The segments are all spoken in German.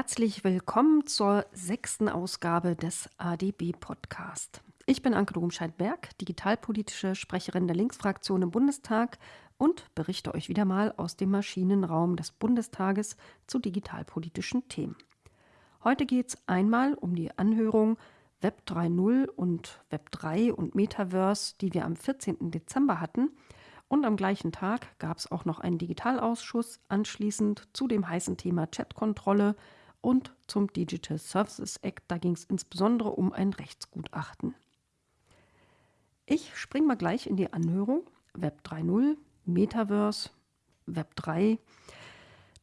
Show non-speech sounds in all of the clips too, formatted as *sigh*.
Herzlich willkommen zur sechsten Ausgabe des ADB Podcast. Ich bin Anke Domscheit-Berg, digitalpolitische Sprecherin der Linksfraktion im Bundestag und berichte euch wieder mal aus dem Maschinenraum des Bundestages zu digitalpolitischen Themen. Heute geht es einmal um die Anhörung Web 3.0 und Web 3 und Metaverse, die wir am 14. Dezember hatten. Und am gleichen Tag gab es auch noch einen Digitalausschuss anschließend zu dem heißen Thema Chatkontrolle und zum Digital Services Act. Da ging es insbesondere um ein Rechtsgutachten. Ich springe mal gleich in die Anhörung. Web 3.0, Metaverse, Web 3.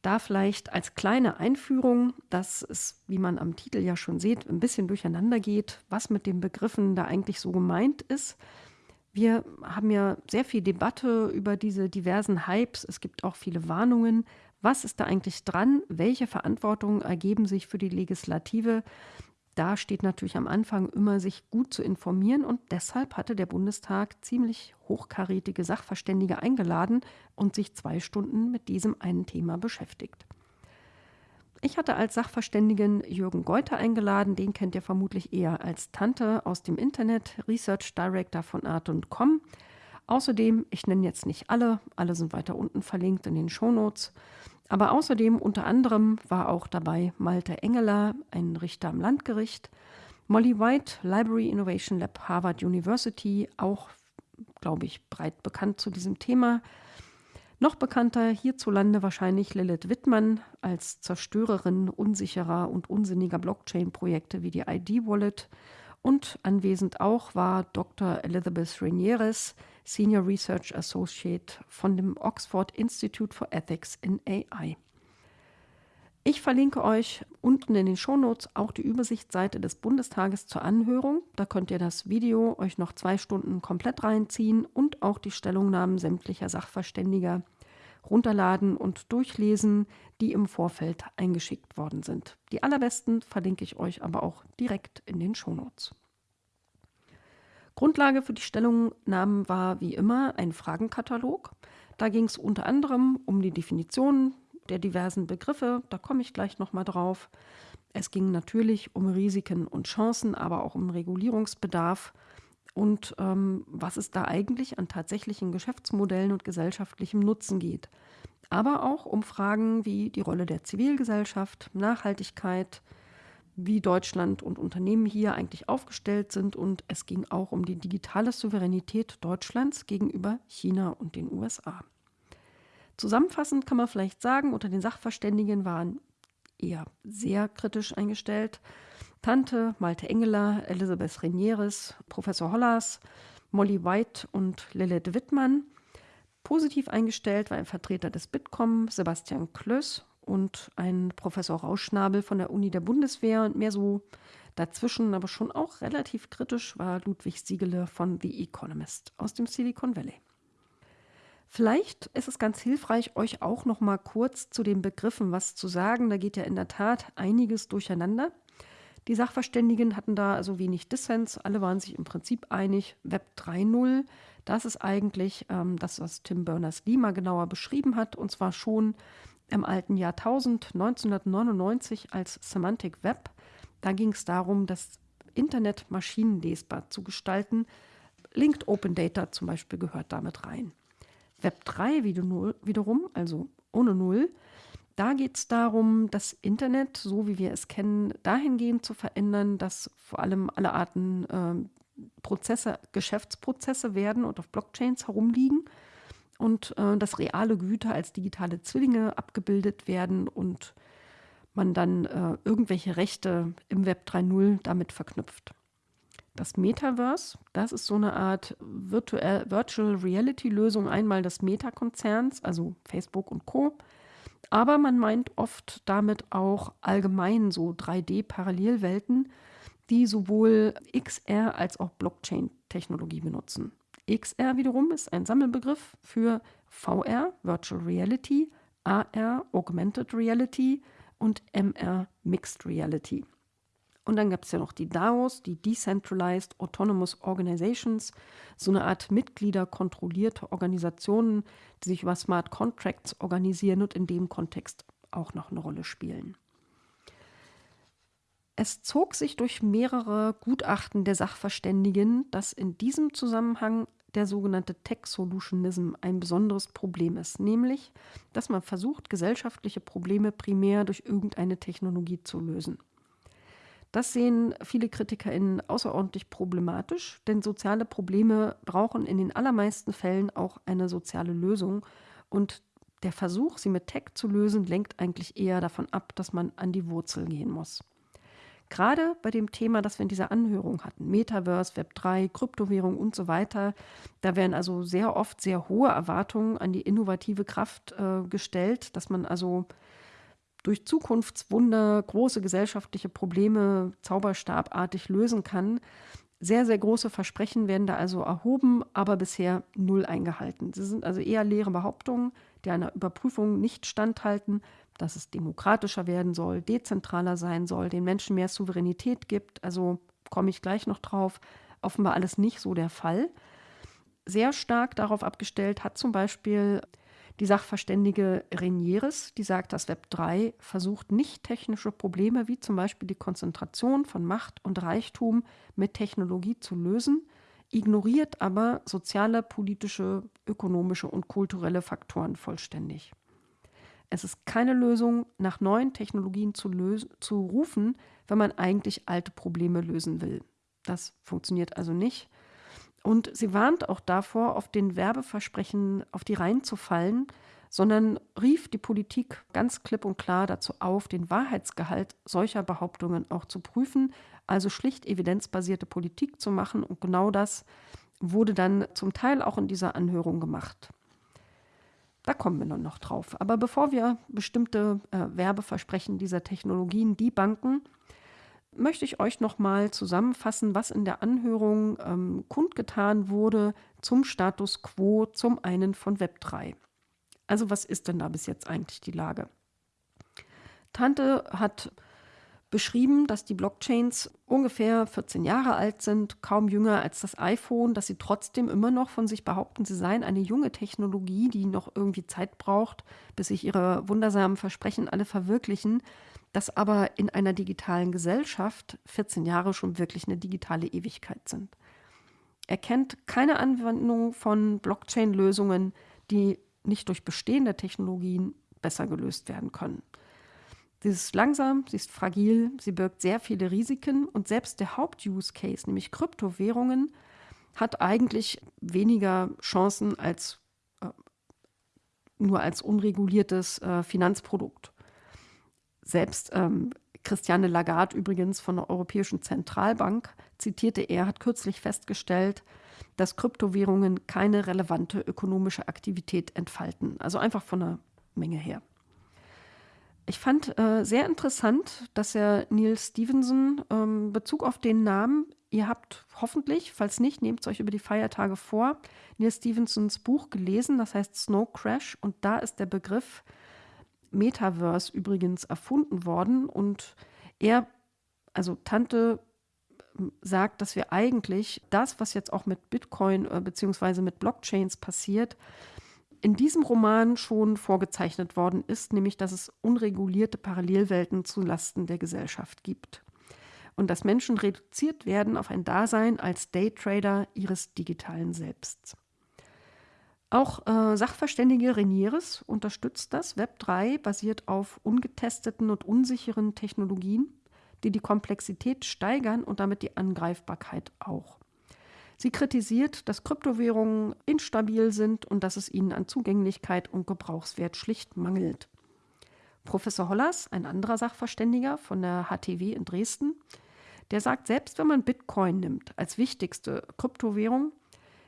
Da vielleicht als kleine Einführung, dass es, wie man am Titel ja schon sieht, ein bisschen durcheinander geht, was mit den Begriffen da eigentlich so gemeint ist. Wir haben ja sehr viel Debatte über diese diversen Hypes. Es gibt auch viele Warnungen. Was ist da eigentlich dran? Welche Verantwortungen ergeben sich für die Legislative? Da steht natürlich am Anfang immer, sich gut zu informieren und deshalb hatte der Bundestag ziemlich hochkarätige Sachverständige eingeladen und sich zwei Stunden mit diesem einen Thema beschäftigt. Ich hatte als Sachverständigen Jürgen Geuter eingeladen, den kennt ihr vermutlich eher als Tante aus dem Internet, Research Director von Art.com. Außerdem, ich nenne jetzt nicht alle, alle sind weiter unten verlinkt in den Shownotes, aber außerdem unter anderem war auch dabei Malte Engeler, ein Richter am Landgericht, Molly White, Library Innovation Lab Harvard University, auch, glaube ich, breit bekannt zu diesem Thema. Noch bekannter hierzulande wahrscheinlich Lilith Wittmann als Zerstörerin unsicherer und unsinniger Blockchain-Projekte wie die ID-Wallet und anwesend auch war Dr. Elizabeth Ranieres, Senior Research Associate von dem Oxford Institute for Ethics in AI. Ich verlinke euch unten in den Shownotes auch die Übersichtsseite des Bundestages zur Anhörung. Da könnt ihr das Video euch noch zwei Stunden komplett reinziehen und auch die Stellungnahmen sämtlicher Sachverständiger runterladen und durchlesen, die im Vorfeld eingeschickt worden sind. Die allerbesten verlinke ich euch aber auch direkt in den Shownotes. Grundlage für die Stellungnahmen war wie immer ein Fragenkatalog. Da ging es unter anderem um die Definition der diversen Begriffe, da komme ich gleich nochmal drauf. Es ging natürlich um Risiken und Chancen, aber auch um Regulierungsbedarf und ähm, was es da eigentlich an tatsächlichen Geschäftsmodellen und gesellschaftlichem Nutzen geht. Aber auch um Fragen wie die Rolle der Zivilgesellschaft, Nachhaltigkeit, wie Deutschland und Unternehmen hier eigentlich aufgestellt sind. Und es ging auch um die digitale Souveränität Deutschlands gegenüber China und den USA. Zusammenfassend kann man vielleicht sagen, unter den Sachverständigen waren eher sehr kritisch eingestellt Tante, Malte Engeler, Elisabeth Renieres, Professor Hollers, Molly White und Lilith Wittmann. Positiv eingestellt war ein Vertreter des Bitkom, Sebastian Klöss und ein Professor Rauschnabel von der Uni der Bundeswehr und mehr so dazwischen, aber schon auch relativ kritisch war Ludwig Siegele von The Economist aus dem Silicon Valley. Vielleicht ist es ganz hilfreich, euch auch noch mal kurz zu den Begriffen was zu sagen. Da geht ja in der Tat einiges durcheinander. Die Sachverständigen hatten da also wenig Dissens, alle waren sich im Prinzip einig. Web 3.0, das ist eigentlich ähm, das, was Tim Berners-Lee mal genauer beschrieben hat, und zwar schon im alten Jahrtausend 1999 als Semantic Web. Da ging es darum, das Internet maschinenlesbar zu gestalten. Linked Open Data zum Beispiel gehört damit rein. Web 3 wiederum, also ohne Null, da geht es darum, das Internet, so wie wir es kennen, dahingehend zu verändern, dass vor allem alle Arten äh, Prozesse, Geschäftsprozesse werden und auf Blockchains herumliegen und äh, dass reale Güter als digitale Zwillinge abgebildet werden und man dann äh, irgendwelche Rechte im Web 3.0 damit verknüpft. Das Metaverse, das ist so eine Art Virtual, Virtual Reality Lösung einmal des Meta-Konzerns, also Facebook und Co., aber man meint oft damit auch allgemein so 3D-Parallelwelten, die sowohl XR als auch Blockchain-Technologie benutzen. XR wiederum ist ein Sammelbegriff für VR, Virtual Reality, AR, Augmented Reality und MR, Mixed Reality. Und dann gab es ja noch die DAOs, die Decentralized Autonomous Organizations, so eine Art mitgliederkontrollierte Organisationen, die sich über Smart Contracts organisieren und in dem Kontext auch noch eine Rolle spielen. Es zog sich durch mehrere Gutachten der Sachverständigen, dass in diesem Zusammenhang der sogenannte Tech-Solutionism ein besonderes Problem ist, nämlich, dass man versucht, gesellschaftliche Probleme primär durch irgendeine Technologie zu lösen. Das sehen viele KritikerInnen außerordentlich problematisch, denn soziale Probleme brauchen in den allermeisten Fällen auch eine soziale Lösung. Und der Versuch, sie mit Tech zu lösen, lenkt eigentlich eher davon ab, dass man an die Wurzel gehen muss. Gerade bei dem Thema, das wir in dieser Anhörung hatten, Metaverse, Web3, Kryptowährung und so weiter, da werden also sehr oft sehr hohe Erwartungen an die innovative Kraft äh, gestellt, dass man also durch Zukunftswunder große gesellschaftliche Probleme zauberstabartig lösen kann. Sehr, sehr große Versprechen werden da also erhoben, aber bisher null eingehalten. Sie sind also eher leere Behauptungen, die einer Überprüfung nicht standhalten, dass es demokratischer werden soll, dezentraler sein soll, den Menschen mehr Souveränität gibt. Also komme ich gleich noch drauf. Offenbar alles nicht so der Fall. Sehr stark darauf abgestellt hat zum Beispiel die Sachverständige Renieres, die sagt, dass Web 3 versucht, nicht technische Probleme wie zum Beispiel die Konzentration von Macht und Reichtum mit Technologie zu lösen, ignoriert aber soziale, politische, ökonomische und kulturelle Faktoren vollständig. Es ist keine Lösung, nach neuen Technologien zu, zu rufen, wenn man eigentlich alte Probleme lösen will. Das funktioniert also nicht. Und sie warnt auch davor, auf den Werbeversprechen auf die Reihen zu fallen, sondern rief die Politik ganz klipp und klar dazu auf, den Wahrheitsgehalt solcher Behauptungen auch zu prüfen, also schlicht evidenzbasierte Politik zu machen. Und genau das wurde dann zum Teil auch in dieser Anhörung gemacht. Da kommen wir noch drauf. Aber bevor wir bestimmte äh, Werbeversprechen dieser Technologien debanken, möchte ich euch noch mal zusammenfassen, was in der Anhörung ähm, kundgetan wurde zum Status quo zum einen von Web3. Also was ist denn da bis jetzt eigentlich die Lage? Tante hat beschrieben, dass die Blockchains ungefähr 14 Jahre alt sind, kaum jünger als das iPhone, dass sie trotzdem immer noch von sich behaupten, sie seien eine junge Technologie, die noch irgendwie Zeit braucht, bis sich ihre wundersamen Versprechen alle verwirklichen, dass aber in einer digitalen Gesellschaft 14 Jahre schon wirklich eine digitale Ewigkeit sind. Er kennt keine Anwendung von Blockchain-Lösungen, die nicht durch bestehende Technologien besser gelöst werden können. Sie ist langsam, sie ist fragil, sie birgt sehr viele Risiken und selbst der Haupt-Use-Case, nämlich Kryptowährungen, hat eigentlich weniger Chancen als äh, nur als unreguliertes äh, Finanzprodukt. Selbst ähm, Christiane Lagarde übrigens von der Europäischen Zentralbank zitierte er, hat kürzlich festgestellt, dass Kryptowährungen keine relevante ökonomische Aktivität entfalten. Also einfach von der Menge her. Ich fand äh, sehr interessant, dass er Neil Stevenson ähm, Bezug auf den Namen, ihr habt hoffentlich, falls nicht, nehmt es euch über die Feiertage vor, Neil Stevensons Buch gelesen, das heißt Snow Crash und da ist der Begriff Metaverse übrigens erfunden worden und er, also Tante sagt, dass wir eigentlich das, was jetzt auch mit Bitcoin äh, bzw. mit Blockchains passiert, in diesem Roman schon vorgezeichnet worden ist, nämlich dass es unregulierte Parallelwelten zulasten der Gesellschaft gibt und dass Menschen reduziert werden auf ein Dasein als Daytrader ihres digitalen Selbsts. Auch äh, Sachverständige Renieres unterstützt das. Web 3 basiert auf ungetesteten und unsicheren Technologien, die die Komplexität steigern und damit die Angreifbarkeit auch. Sie kritisiert, dass Kryptowährungen instabil sind und dass es ihnen an Zugänglichkeit und Gebrauchswert schlicht mangelt. Professor Hollers, ein anderer Sachverständiger von der HTW in Dresden, der sagt, selbst wenn man Bitcoin nimmt als wichtigste Kryptowährung,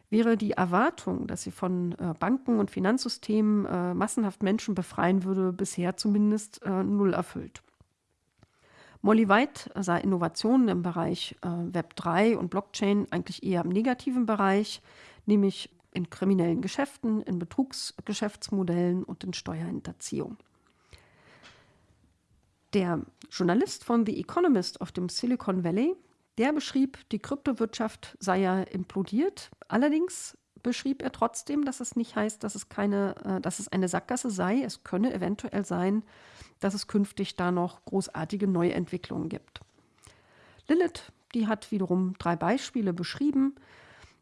wäre die Erwartung, dass sie von äh, Banken und Finanzsystemen äh, massenhaft Menschen befreien würde, bisher zumindest äh, null erfüllt. Molly White sah Innovationen im Bereich äh, Web 3 und Blockchain eigentlich eher im negativen Bereich, nämlich in kriminellen Geschäften, in Betrugsgeschäftsmodellen und in Steuerhinterziehung. Der Journalist von The Economist auf dem Silicon Valley, der beschrieb, die Kryptowirtschaft sei ja implodiert. Allerdings beschrieb er trotzdem, dass es nicht heißt, dass es keine, äh, dass es eine Sackgasse sei. Es könne eventuell sein, dass es künftig da noch großartige Neuentwicklungen gibt. Lilith, die hat wiederum drei Beispiele beschrieben,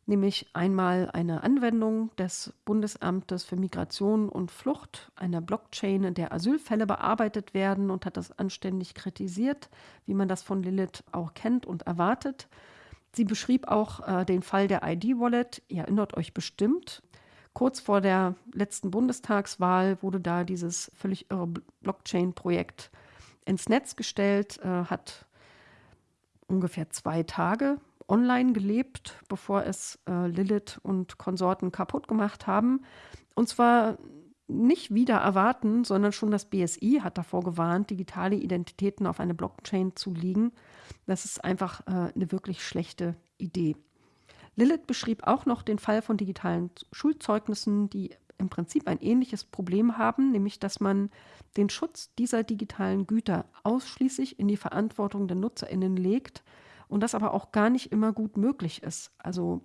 nämlich einmal eine Anwendung des Bundesamtes für Migration und Flucht, einer Blockchain, in der Asylfälle bearbeitet werden und hat das anständig kritisiert, wie man das von Lilith auch kennt und erwartet. Sie beschrieb auch äh, den Fall der ID-Wallet. Ihr erinnert euch bestimmt. Kurz vor der letzten Bundestagswahl wurde da dieses völlig irre Blockchain-Projekt ins Netz gestellt, äh, hat ungefähr zwei Tage online gelebt, bevor es äh, Lilith und Konsorten kaputt gemacht haben. Und zwar nicht wieder erwarten, sondern schon das BSI hat davor gewarnt, digitale Identitäten auf eine Blockchain zu liegen. Das ist einfach äh, eine wirklich schlechte Idee. Lilith beschrieb auch noch den Fall von digitalen Schulzeugnissen, die im Prinzip ein ähnliches Problem haben, nämlich dass man den Schutz dieser digitalen Güter ausschließlich in die Verantwortung der Nutzerinnen legt und das aber auch gar nicht immer gut möglich ist. Also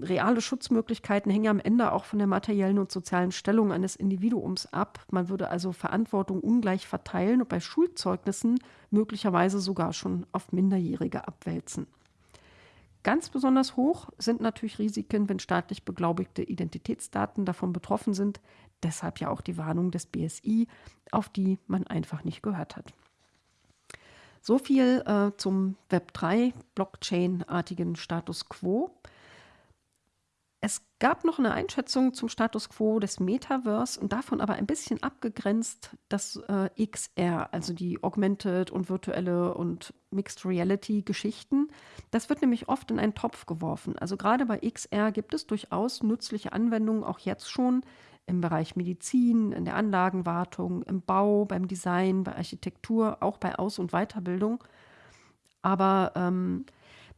reale Schutzmöglichkeiten hängen am Ende auch von der materiellen und sozialen Stellung eines Individuums ab. Man würde also Verantwortung ungleich verteilen und bei Schulzeugnissen möglicherweise sogar schon auf Minderjährige abwälzen. Ganz besonders hoch sind natürlich Risiken, wenn staatlich beglaubigte Identitätsdaten davon betroffen sind. Deshalb ja auch die Warnung des BSI, auf die man einfach nicht gehört hat. So viel äh, zum Web3 Blockchain-artigen Status quo. Es gab noch eine Einschätzung zum Status quo des Metaverse und davon aber ein bisschen abgegrenzt das äh, XR, also die Augmented und virtuelle und Mixed Reality Geschichten. Das wird nämlich oft in einen Topf geworfen. Also gerade bei XR gibt es durchaus nützliche Anwendungen, auch jetzt schon, im Bereich Medizin, in der Anlagenwartung, im Bau, beim Design, bei Architektur, auch bei Aus- und Weiterbildung. Aber ähm,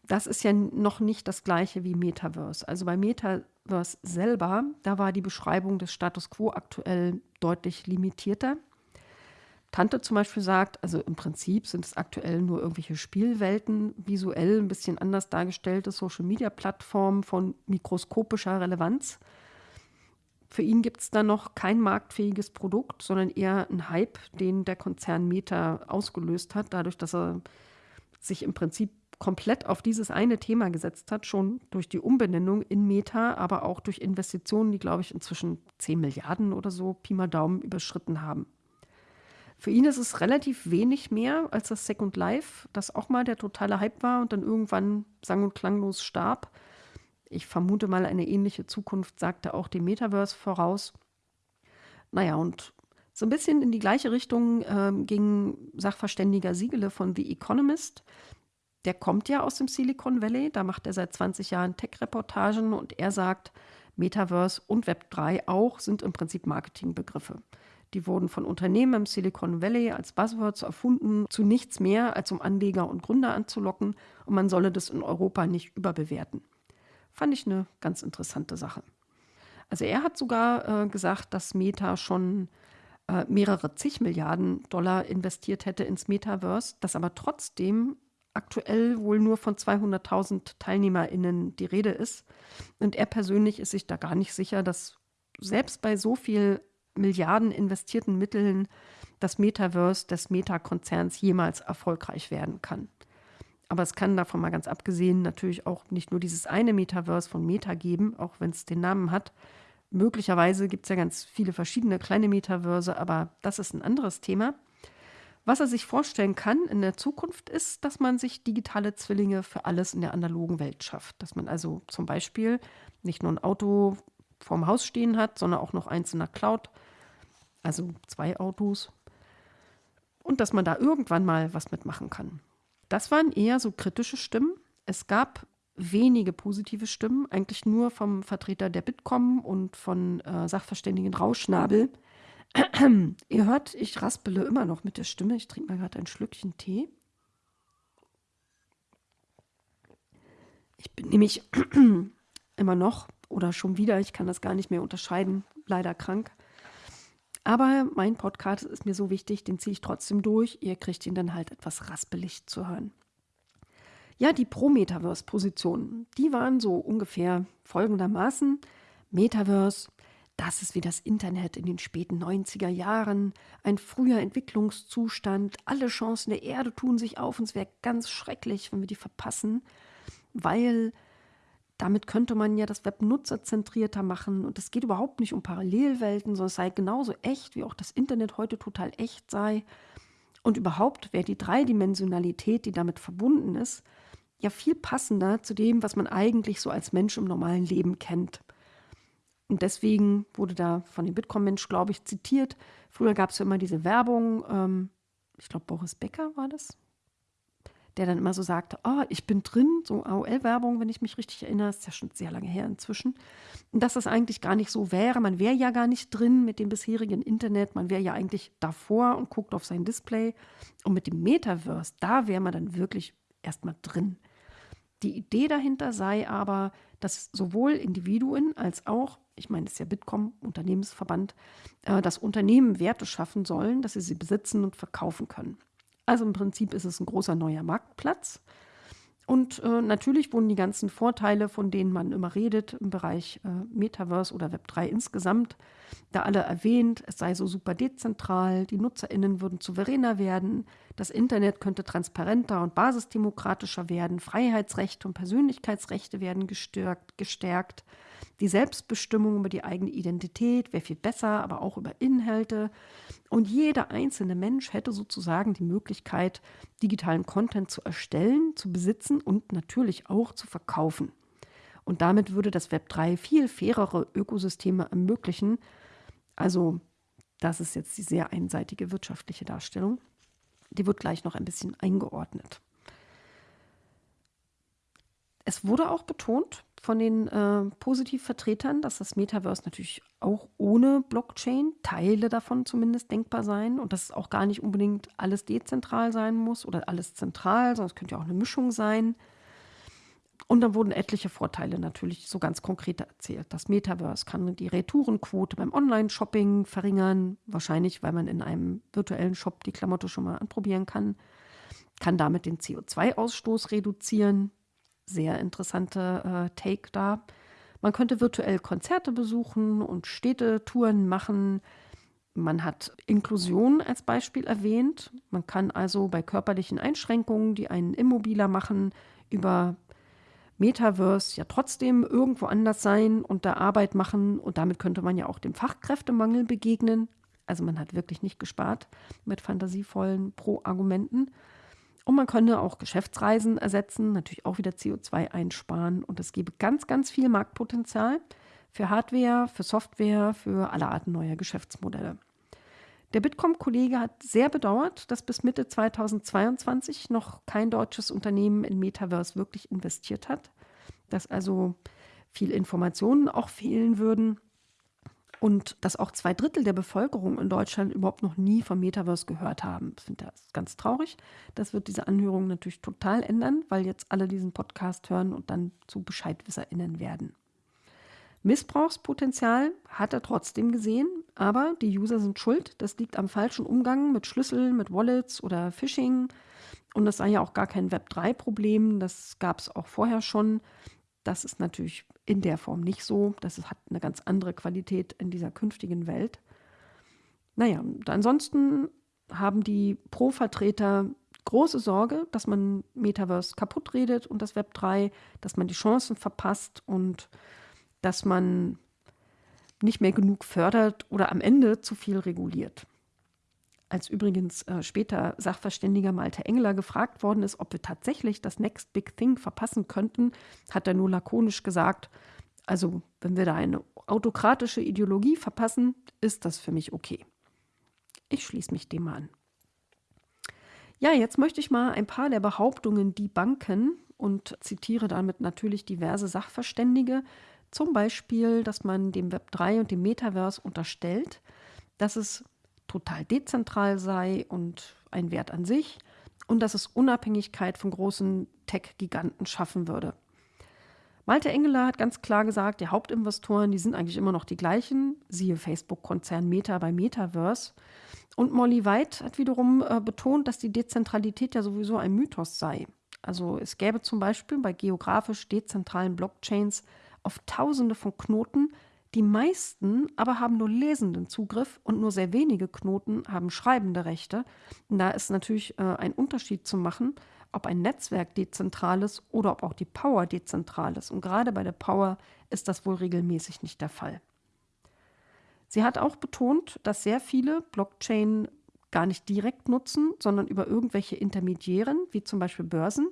das ist ja noch nicht das gleiche wie Metaverse. Also bei Metaverse selber, da war die Beschreibung des Status quo aktuell deutlich limitierter. Tante zum Beispiel sagt, also im Prinzip sind es aktuell nur irgendwelche Spielwelten, visuell ein bisschen anders dargestellte Social-Media-Plattformen von mikroskopischer Relevanz. Für ihn gibt es da noch kein marktfähiges Produkt, sondern eher ein Hype, den der Konzern Meta ausgelöst hat, dadurch, dass er sich im Prinzip komplett auf dieses eine Thema gesetzt hat, schon durch die Umbenennung in Meta, aber auch durch Investitionen, die, glaube ich, inzwischen 10 Milliarden oder so Pi mal Daumen überschritten haben. Für ihn ist es relativ wenig mehr als das Second Life, das auch mal der totale Hype war und dann irgendwann sang- und klanglos starb. Ich vermute mal, eine ähnliche Zukunft sagte auch dem Metaverse voraus. Naja, und so ein bisschen in die gleiche Richtung äh, ging Sachverständiger Siegele von The Economist. Der kommt ja aus dem Silicon Valley, da macht er seit 20 Jahren Tech-Reportagen und er sagt, Metaverse und Web3 auch sind im Prinzip Marketingbegriffe. Die wurden von Unternehmen im Silicon Valley als Buzzwords erfunden, zu nichts mehr, als um Anleger und Gründer anzulocken und man solle das in Europa nicht überbewerten. Fand ich eine ganz interessante Sache. Also er hat sogar äh, gesagt, dass Meta schon äh, mehrere zig Milliarden Dollar investiert hätte ins Metaverse, dass aber trotzdem aktuell wohl nur von 200.000 TeilnehmerInnen die Rede ist. Und er persönlich ist sich da gar nicht sicher, dass selbst bei so viel Milliarden investierten Mitteln das Metaverse des Meta-Konzerns jemals erfolgreich werden kann. Aber es kann davon mal ganz abgesehen natürlich auch nicht nur dieses eine Metaverse von Meta geben, auch wenn es den Namen hat. Möglicherweise gibt es ja ganz viele verschiedene kleine Metaverse, aber das ist ein anderes Thema. Was er sich vorstellen kann in der Zukunft ist, dass man sich digitale Zwillinge für alles in der analogen Welt schafft. Dass man also zum Beispiel nicht nur ein Auto vorm Haus stehen hat, sondern auch noch eins in der Cloud, also zwei Autos. Und dass man da irgendwann mal was mitmachen kann. Das waren eher so kritische Stimmen. Es gab wenige positive Stimmen, eigentlich nur vom Vertreter der Bitkom und von äh, Sachverständigen Rauschnabel. *clears throat* Ihr hört, ich raspele immer noch mit der Stimme. Ich trinke mal gerade ein Schlückchen Tee. Ich bin nämlich *clears throat* immer noch oder schon wieder, ich kann das gar nicht mehr unterscheiden, leider krank. Aber mein Podcast ist mir so wichtig, den ziehe ich trotzdem durch. Ihr kriegt ihn dann halt etwas raspelig zu hören. Ja, die Pro-Metaverse-Positionen, die waren so ungefähr folgendermaßen. Metaverse, das ist wie das Internet in den späten 90er Jahren, ein früher Entwicklungszustand, alle Chancen der Erde tun sich auf und es wäre ganz schrecklich, wenn wir die verpassen, weil damit könnte man ja das Web nutzerzentrierter machen und es geht überhaupt nicht um Parallelwelten, sondern es sei genauso echt, wie auch das Internet heute total echt sei. Und überhaupt wäre die Dreidimensionalität, die damit verbunden ist, ja viel passender zu dem, was man eigentlich so als Mensch im normalen Leben kennt. Und deswegen wurde da von dem Bitkom-Mensch, glaube ich, zitiert. Früher gab es ja immer diese Werbung, ähm, ich glaube, Boris Becker war das, der dann immer so sagte, oh, ich bin drin, so AOL-Werbung, wenn ich mich richtig erinnere, ist ja schon sehr lange her inzwischen. Und dass das eigentlich gar nicht so wäre, man wäre ja gar nicht drin mit dem bisherigen Internet, man wäre ja eigentlich davor und guckt auf sein Display. Und mit dem Metaverse, da wäre man dann wirklich erstmal drin. Die Idee dahinter sei aber, dass sowohl Individuen als auch, ich meine, es ist ja Bitkom, Unternehmensverband, äh, dass Unternehmen Werte schaffen sollen, dass sie sie besitzen und verkaufen können. Also im Prinzip ist es ein großer neuer Marktplatz. Und äh, natürlich wurden die ganzen Vorteile, von denen man immer redet, im Bereich äh, Metaverse oder Web3 insgesamt, da alle erwähnt. Es sei so super dezentral, die NutzerInnen würden souveräner werden, das Internet könnte transparenter und basisdemokratischer werden, Freiheitsrechte und Persönlichkeitsrechte werden gestärkt, gestärkt. Die Selbstbestimmung über die eigene Identität wäre viel besser, aber auch über Inhalte. Und jeder einzelne Mensch hätte sozusagen die Möglichkeit, digitalen Content zu erstellen, zu besitzen und natürlich auch zu verkaufen. Und damit würde das Web 3 viel fairere Ökosysteme ermöglichen. Also, das ist jetzt die sehr einseitige wirtschaftliche Darstellung. Die wird gleich noch ein bisschen eingeordnet. Es wurde auch betont von den äh, Positivvertretern, dass das Metaverse natürlich auch ohne Blockchain, Teile davon zumindest denkbar sein und dass es auch gar nicht unbedingt alles dezentral sein muss oder alles zentral, sondern es könnte ja auch eine Mischung sein. Und dann wurden etliche Vorteile natürlich so ganz konkret erzählt. Das Metaverse kann die Retourenquote beim Online-Shopping verringern, wahrscheinlich weil man in einem virtuellen Shop die Klamotte schon mal anprobieren kann, kann damit den CO2-Ausstoß reduzieren, sehr interessante äh, Take da. Man könnte virtuell Konzerte besuchen und Städtetouren machen. Man hat Inklusion als Beispiel erwähnt. Man kann also bei körperlichen Einschränkungen, die einen immobiler machen, über Metaverse ja trotzdem irgendwo anders sein und da Arbeit machen. Und damit könnte man ja auch dem Fachkräftemangel begegnen. Also man hat wirklich nicht gespart mit fantasievollen Pro-Argumenten. Und man könne auch Geschäftsreisen ersetzen, natürlich auch wieder CO2 einsparen. Und es gebe ganz, ganz viel Marktpotenzial für Hardware, für Software, für alle Arten neuer Geschäftsmodelle. Der Bitkom-Kollege hat sehr bedauert, dass bis Mitte 2022 noch kein deutsches Unternehmen in Metaverse wirklich investiert hat, dass also viel Informationen auch fehlen würden und dass auch zwei Drittel der Bevölkerung in Deutschland überhaupt noch nie vom Metaverse gehört haben. Ich finde das ganz traurig. Das wird diese Anhörung natürlich total ändern, weil jetzt alle diesen Podcast hören und dann zu BescheidwisserInnen werden. Missbrauchspotenzial hat er trotzdem gesehen, aber die User sind schuld. Das liegt am falschen Umgang mit Schlüsseln, mit Wallets oder Phishing. Und das sei ja auch gar kein Web3-Problem. Das gab es auch vorher schon. Das ist natürlich in der Form nicht so. Das hat eine ganz andere Qualität in dieser künftigen Welt. Naja, ansonsten haben die Pro-Vertreter große Sorge, dass man Metaverse kaputt redet und das Web 3, dass man die Chancen verpasst und dass man nicht mehr genug fördert oder am Ende zu viel reguliert als übrigens äh, später Sachverständiger Malte Engler gefragt worden ist, ob wir tatsächlich das Next Big Thing verpassen könnten, hat er nur lakonisch gesagt, also wenn wir da eine autokratische Ideologie verpassen, ist das für mich okay. Ich schließe mich dem an. Ja, jetzt möchte ich mal ein paar der Behauptungen debunken und zitiere damit natürlich diverse Sachverständige. Zum Beispiel, dass man dem Web 3 und dem Metaverse unterstellt, dass es total dezentral sei und ein Wert an sich und dass es Unabhängigkeit von großen Tech-Giganten schaffen würde. Malte Engeler hat ganz klar gesagt, die Hauptinvestoren, die sind eigentlich immer noch die gleichen, siehe Facebook-Konzern Meta bei Metaverse. Und Molly White hat wiederum äh, betont, dass die Dezentralität ja sowieso ein Mythos sei. Also es gäbe zum Beispiel bei geografisch dezentralen Blockchains auf Tausende von Knoten, Die meisten aber haben nur lesenden Zugriff und nur sehr wenige Knoten haben schreibende Rechte. Und da ist natürlich äh, ein Unterschied zu machen, ob ein Netzwerk dezentral ist oder ob auch die Power dezentral ist. Und gerade bei der Power ist das wohl regelmäßig nicht der Fall. Sie hat auch betont, dass sehr viele Blockchain gar nicht direkt nutzen, sondern über irgendwelche Intermediären, wie zum Beispiel Börsen.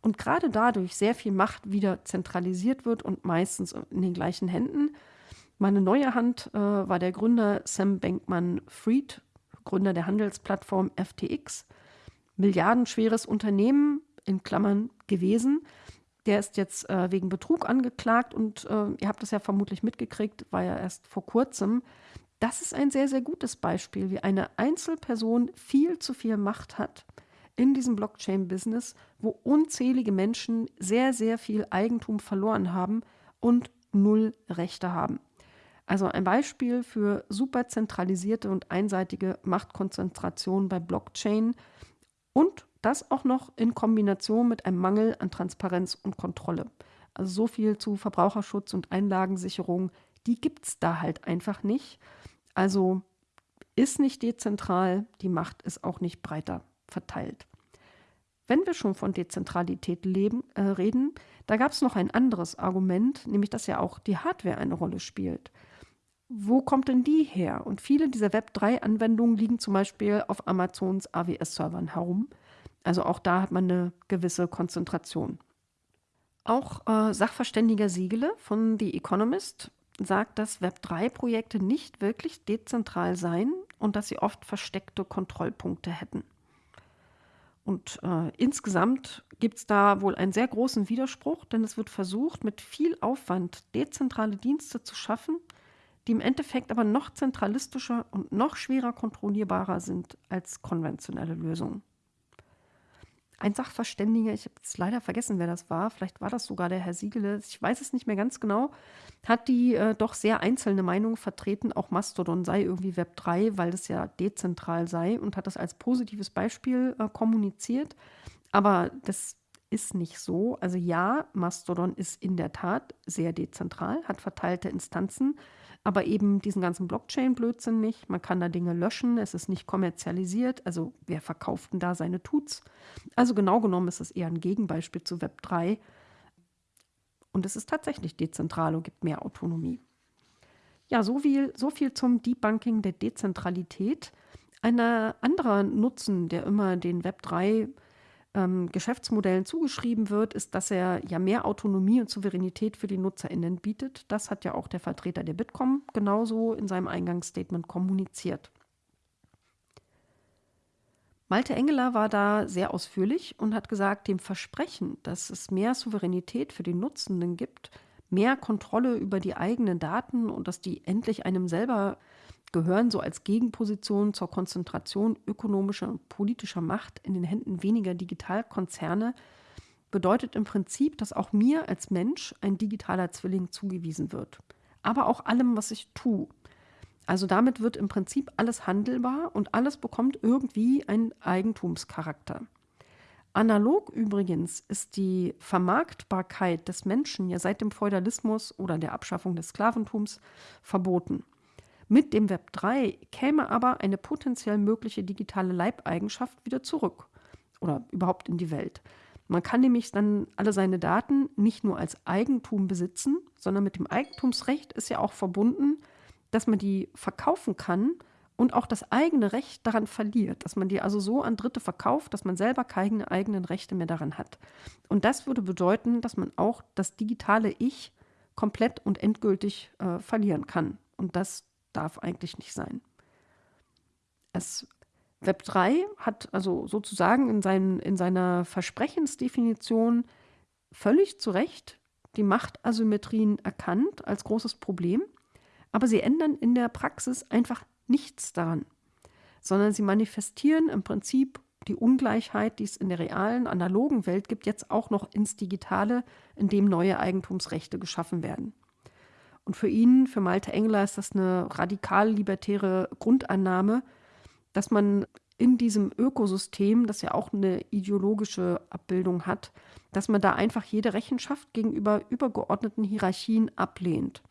Und gerade dadurch sehr viel Macht wieder zentralisiert wird und meistens in den gleichen Händen. Meine neue Hand äh, war der Gründer Sam Bankman-Fried, Gründer der Handelsplattform FTX. Milliardenschweres Unternehmen, in Klammern gewesen. Der ist jetzt äh, wegen Betrug angeklagt und äh, ihr habt es ja vermutlich mitgekriegt, war ja erst vor kurzem. Das ist ein sehr, sehr gutes Beispiel, wie eine Einzelperson viel zu viel Macht hat in diesem Blockchain-Business, wo unzählige Menschen sehr, sehr viel Eigentum verloren haben und null Rechte haben. Also ein Beispiel für super zentralisierte und einseitige Machtkonzentration bei Blockchain und das auch noch in Kombination mit einem Mangel an Transparenz und Kontrolle. Also so viel zu Verbraucherschutz und Einlagensicherung, die gibt es da halt einfach nicht. Also ist nicht dezentral, die Macht ist auch nicht breiter verteilt. Wenn wir schon von Dezentralität leben, äh, reden, da gab es noch ein anderes Argument, nämlich dass ja auch die Hardware eine Rolle spielt wo kommt denn die her? Und viele dieser Web3-Anwendungen liegen zum Beispiel auf Amazons AWS-Servern herum. Also auch da hat man eine gewisse Konzentration. Auch äh, Sachverständiger Siegele von The Economist sagt, dass Web3-Projekte nicht wirklich dezentral seien und dass sie oft versteckte Kontrollpunkte hätten. Und äh, insgesamt gibt es da wohl einen sehr großen Widerspruch, denn es wird versucht, mit viel Aufwand dezentrale Dienste zu schaffen, die im Endeffekt aber noch zentralistischer und noch schwerer kontrollierbarer sind als konventionelle Lösungen. Ein Sachverständiger, ich habe jetzt leider vergessen, wer das war, vielleicht war das sogar der Herr Siegele, ich weiß es nicht mehr ganz genau, hat die äh, doch sehr einzelne Meinung vertreten, auch Mastodon sei irgendwie Web 3, weil das ja dezentral sei und hat das als positives Beispiel äh, kommuniziert. Aber das ist nicht so. Also ja, Mastodon ist in der Tat sehr dezentral, hat verteilte Instanzen, aber eben diesen ganzen Blockchain-Blödsinn nicht. Man kann da Dinge löschen, es ist nicht kommerzialisiert. Also wer verkauft denn da seine Tuts? Also genau genommen ist es eher ein Gegenbeispiel zu Web 3. Und es ist tatsächlich dezentral und gibt mehr Autonomie. Ja, so viel, so viel zum Debunking der Dezentralität. Ein anderer Nutzen, der immer den Web 3 ähm, Geschäftsmodellen zugeschrieben wird, ist, dass er ja mehr Autonomie und Souveränität für die NutzerInnen bietet. Das hat ja auch der Vertreter der Bitkom genauso in seinem Eingangsstatement kommuniziert. Malte Engeler war da sehr ausführlich und hat gesagt, dem Versprechen, dass es mehr Souveränität für die Nutzenden gibt, mehr Kontrolle über die eigenen Daten und dass die endlich einem selber gehören so als Gegenposition zur Konzentration ökonomischer und politischer Macht in den Händen weniger Digitalkonzerne, bedeutet im Prinzip, dass auch mir als Mensch ein digitaler Zwilling zugewiesen wird. Aber auch allem, was ich tue. Also damit wird im Prinzip alles handelbar und alles bekommt irgendwie einen Eigentumscharakter. Analog übrigens ist die Vermarktbarkeit des Menschen ja seit dem Feudalismus oder der Abschaffung des Sklaventums verboten. Mit dem Web 3 käme aber eine potenziell mögliche digitale Leibeigenschaft wieder zurück oder überhaupt in die Welt. Man kann nämlich dann alle seine Daten nicht nur als Eigentum besitzen, sondern mit dem Eigentumsrecht ist ja auch verbunden, dass man die verkaufen kann und auch das eigene Recht daran verliert, dass man die also so an Dritte verkauft, dass man selber keine eigenen Rechte mehr daran hat. Und das würde bedeuten, dass man auch das digitale Ich komplett und endgültig äh, verlieren kann. Und das darf eigentlich nicht sein. Es, Web 3 hat also sozusagen in, seinen, in seiner Versprechensdefinition völlig zu Recht die Machtasymmetrien erkannt als großes Problem, aber sie ändern in der Praxis einfach nichts daran, sondern sie manifestieren im Prinzip die Ungleichheit, die es in der realen, analogen Welt gibt, jetzt auch noch ins Digitale, in dem neue Eigentumsrechte geschaffen werden. Und für ihn, für Malte Engler, ist das eine radikal-libertäre Grundannahme, dass man in diesem Ökosystem, das ja auch eine ideologische Abbildung hat, dass man da einfach jede Rechenschaft gegenüber übergeordneten Hierarchien ablehnt.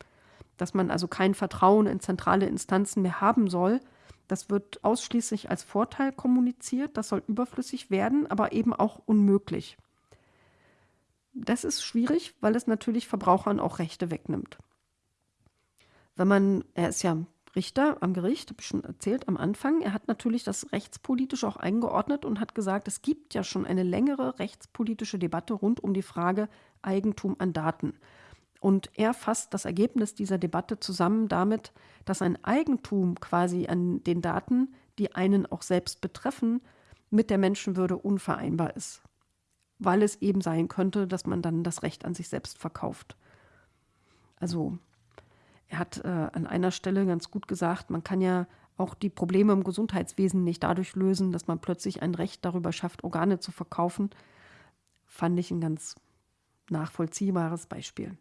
dass man also kein Vertrauen in zentrale Instanzen mehr haben soll. Das wird ausschließlich als Vorteil kommuniziert, das soll überflüssig werden, aber eben auch unmöglich. Das ist schwierig, weil es natürlich Verbrauchern auch Rechte wegnimmt. Wenn man, er ist ja Richter am Gericht, habe ich schon erzählt am Anfang, er hat natürlich das rechtspolitisch auch eingeordnet und hat gesagt, es gibt ja schon eine längere rechtspolitische Debatte rund um die Frage Eigentum an Daten. Und er fasst das Ergebnis dieser Debatte zusammen damit, dass ein Eigentum quasi an den Daten, die einen auch selbst betreffen, mit der Menschenwürde unvereinbar ist weil es eben sein könnte, dass man dann das Recht an sich selbst verkauft. Also er hat äh, an einer Stelle ganz gut gesagt, man kann ja auch die Probleme im Gesundheitswesen nicht dadurch lösen, dass man plötzlich ein Recht darüber schafft, Organe zu verkaufen. Fand ich ein ganz nachvollziehbares Beispiel.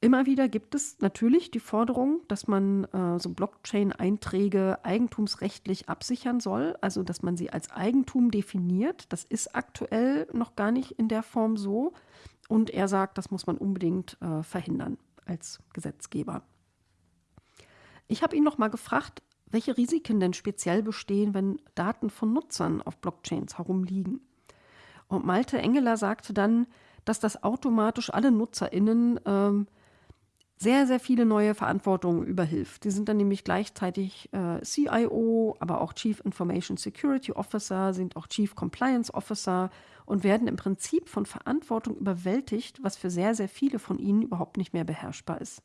Immer wieder gibt es natürlich die Forderung, dass man äh, so Blockchain-Einträge eigentumsrechtlich absichern soll, also dass man sie als Eigentum definiert. Das ist aktuell noch gar nicht in der Form so. Und er sagt, das muss man unbedingt äh, verhindern als Gesetzgeber. Ich habe ihn noch mal gefragt, welche Risiken denn speziell bestehen, wenn Daten von Nutzern auf Blockchains herumliegen. Und Malte Engeler sagte dann, dass das automatisch alle NutzerInnen ähm, sehr, sehr viele neue Verantwortungen überhilft. Die sind dann nämlich gleichzeitig äh, CIO, aber auch Chief Information Security Officer, sind auch Chief Compliance Officer und werden im Prinzip von Verantwortung überwältigt, was für sehr, sehr viele von ihnen überhaupt nicht mehr beherrschbar ist.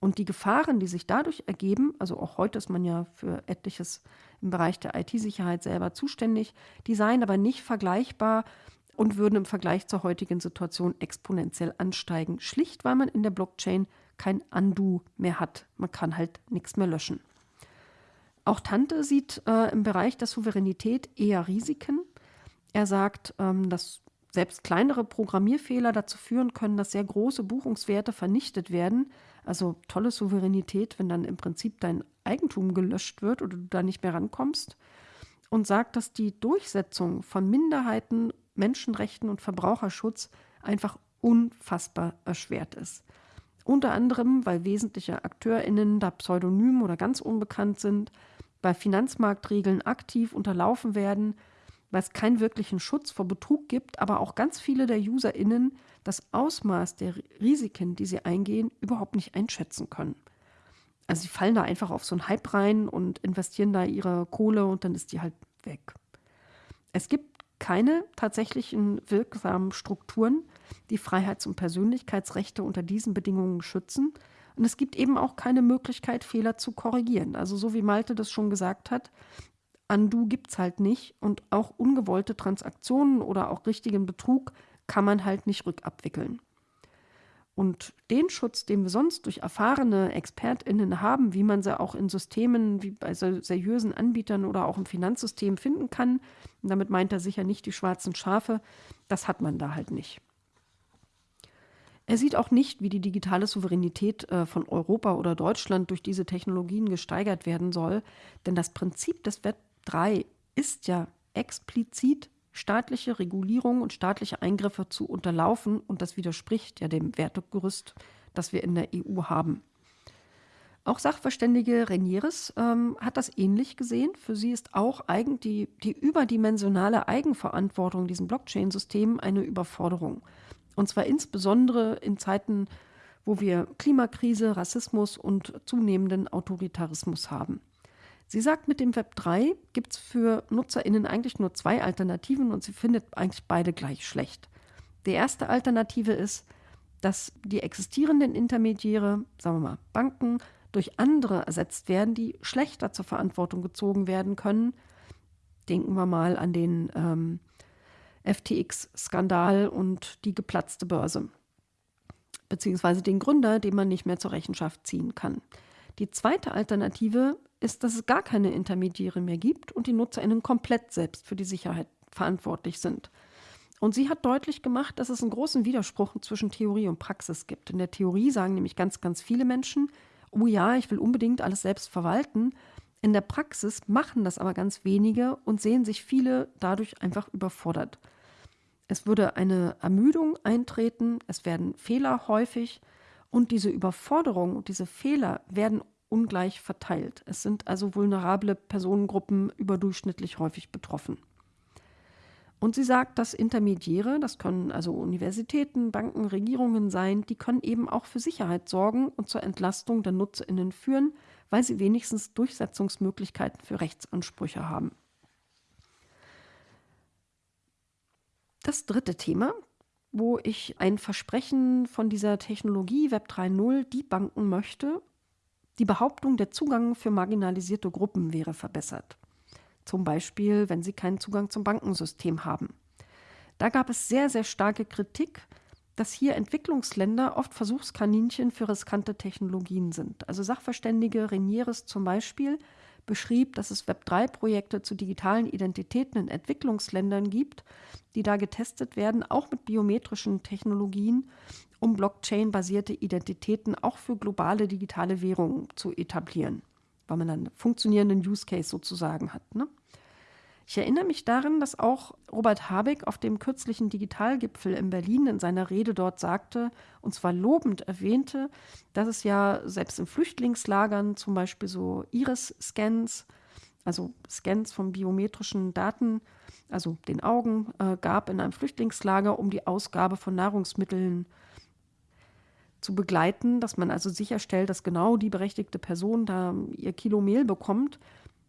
Und die Gefahren, die sich dadurch ergeben, also auch heute ist man ja für etliches im Bereich der IT-Sicherheit selber zuständig, die seien aber nicht vergleichbar und würden im Vergleich zur heutigen Situation exponentiell ansteigen, schlicht weil man in der Blockchain kein Undo mehr hat. Man kann halt nichts mehr löschen. Auch Tante sieht äh, im Bereich der Souveränität eher Risiken. Er sagt, ähm, dass selbst kleinere Programmierfehler dazu führen können, dass sehr große Buchungswerte vernichtet werden. Also tolle Souveränität, wenn dann im Prinzip dein Eigentum gelöscht wird oder du da nicht mehr rankommst. Und sagt, dass die Durchsetzung von Minderheiten, Menschenrechten und Verbraucherschutz einfach unfassbar erschwert ist. Unter anderem, weil wesentliche AkteurInnen da pseudonym oder ganz unbekannt sind, bei Finanzmarktregeln aktiv unterlaufen werden, weil es keinen wirklichen Schutz vor Betrug gibt, aber auch ganz viele der UserInnen das Ausmaß der Risiken, die sie eingehen, überhaupt nicht einschätzen können. Also sie fallen da einfach auf so einen Hype rein und investieren da ihre Kohle und dann ist die halt weg. Es gibt keine tatsächlichen wirksamen Strukturen, die Freiheits- und Persönlichkeitsrechte unter diesen Bedingungen schützen. Und es gibt eben auch keine Möglichkeit, Fehler zu korrigieren. Also so wie Malte das schon gesagt hat, Undo gibt es halt nicht und auch ungewollte Transaktionen oder auch richtigen Betrug kann man halt nicht rückabwickeln. Und den Schutz, den wir sonst durch erfahrene ExpertInnen haben, wie man sie auch in Systemen wie bei seriösen Anbietern oder auch im Finanzsystem finden kann, und damit meint er sicher nicht die schwarzen Schafe, das hat man da halt nicht. Er sieht auch nicht, wie die digitale Souveränität äh, von Europa oder Deutschland durch diese Technologien gesteigert werden soll, denn das Prinzip des Web 3 ist ja explizit staatliche Regulierung und staatliche Eingriffe zu unterlaufen und das widerspricht ja dem Wertegerüst, das wir in der EU haben. Auch Sachverständige Renieres ähm, hat das ähnlich gesehen. Für sie ist auch die, die überdimensionale Eigenverantwortung diesen Blockchain-Systemen eine Überforderung. Und zwar insbesondere in Zeiten, wo wir Klimakrise, Rassismus und zunehmenden Autoritarismus haben. Sie sagt, mit dem Web 3 gibt es für NutzerInnen eigentlich nur zwei Alternativen und sie findet eigentlich beide gleich schlecht. Die erste Alternative ist, dass die existierenden Intermediäre, sagen wir mal Banken, durch andere ersetzt werden, die schlechter zur Verantwortung gezogen werden können. Denken wir mal an den ähm, FTX-Skandal und die geplatzte Börse, beziehungsweise den Gründer, den man nicht mehr zur Rechenschaft ziehen kann. Die zweite Alternative ist, dass es gar keine Intermediäre mehr gibt und die NutzerInnen komplett selbst für die Sicherheit verantwortlich sind. Und sie hat deutlich gemacht, dass es einen großen Widerspruch zwischen Theorie und Praxis gibt. In der Theorie sagen nämlich ganz, ganz viele Menschen, oh ja, ich will unbedingt alles selbst verwalten. In der Praxis machen das aber ganz wenige und sehen sich viele dadurch einfach überfordert. Es würde eine Ermüdung eintreten, es werden Fehler häufig Und diese Überforderung und diese Fehler werden ungleich verteilt. Es sind also vulnerable Personengruppen überdurchschnittlich häufig betroffen. Und sie sagt, dass Intermediäre, das können also Universitäten, Banken, Regierungen sein, die können eben auch für Sicherheit sorgen und zur Entlastung der Nutzerinnen führen, weil sie wenigstens Durchsetzungsmöglichkeiten für Rechtsansprüche haben. Das dritte Thema, wo ich ein Versprechen von dieser Technologie Web 3.0 debunken möchte, die Behauptung, der Zugang für marginalisierte Gruppen wäre verbessert. Zum Beispiel, wenn sie keinen Zugang zum Bankensystem haben. Da gab es sehr, sehr starke Kritik, dass hier Entwicklungsländer oft Versuchskaninchen für riskante Technologien sind. Also Sachverständige Renieres zum Beispiel beschrieb, dass es Web3-Projekte zu digitalen Identitäten in Entwicklungsländern gibt, die da getestet werden, auch mit biometrischen Technologien, um Blockchain-basierte Identitäten auch für globale digitale Währungen zu etablieren, weil man dann einen funktionierenden Use Case sozusagen hat. Ne? Ich erinnere mich daran, dass auch Robert Habeck auf dem kürzlichen Digitalgipfel in Berlin in seiner Rede dort sagte, und zwar lobend erwähnte, dass es ja selbst in Flüchtlingslagern zum Beispiel so Iris-Scans, also Scans von biometrischen Daten, also den Augen, äh, gab in einem Flüchtlingslager, um die Ausgabe von Nahrungsmitteln zu begleiten, dass man also sicherstellt, dass genau die berechtigte Person da ihr Kilo Mehl bekommt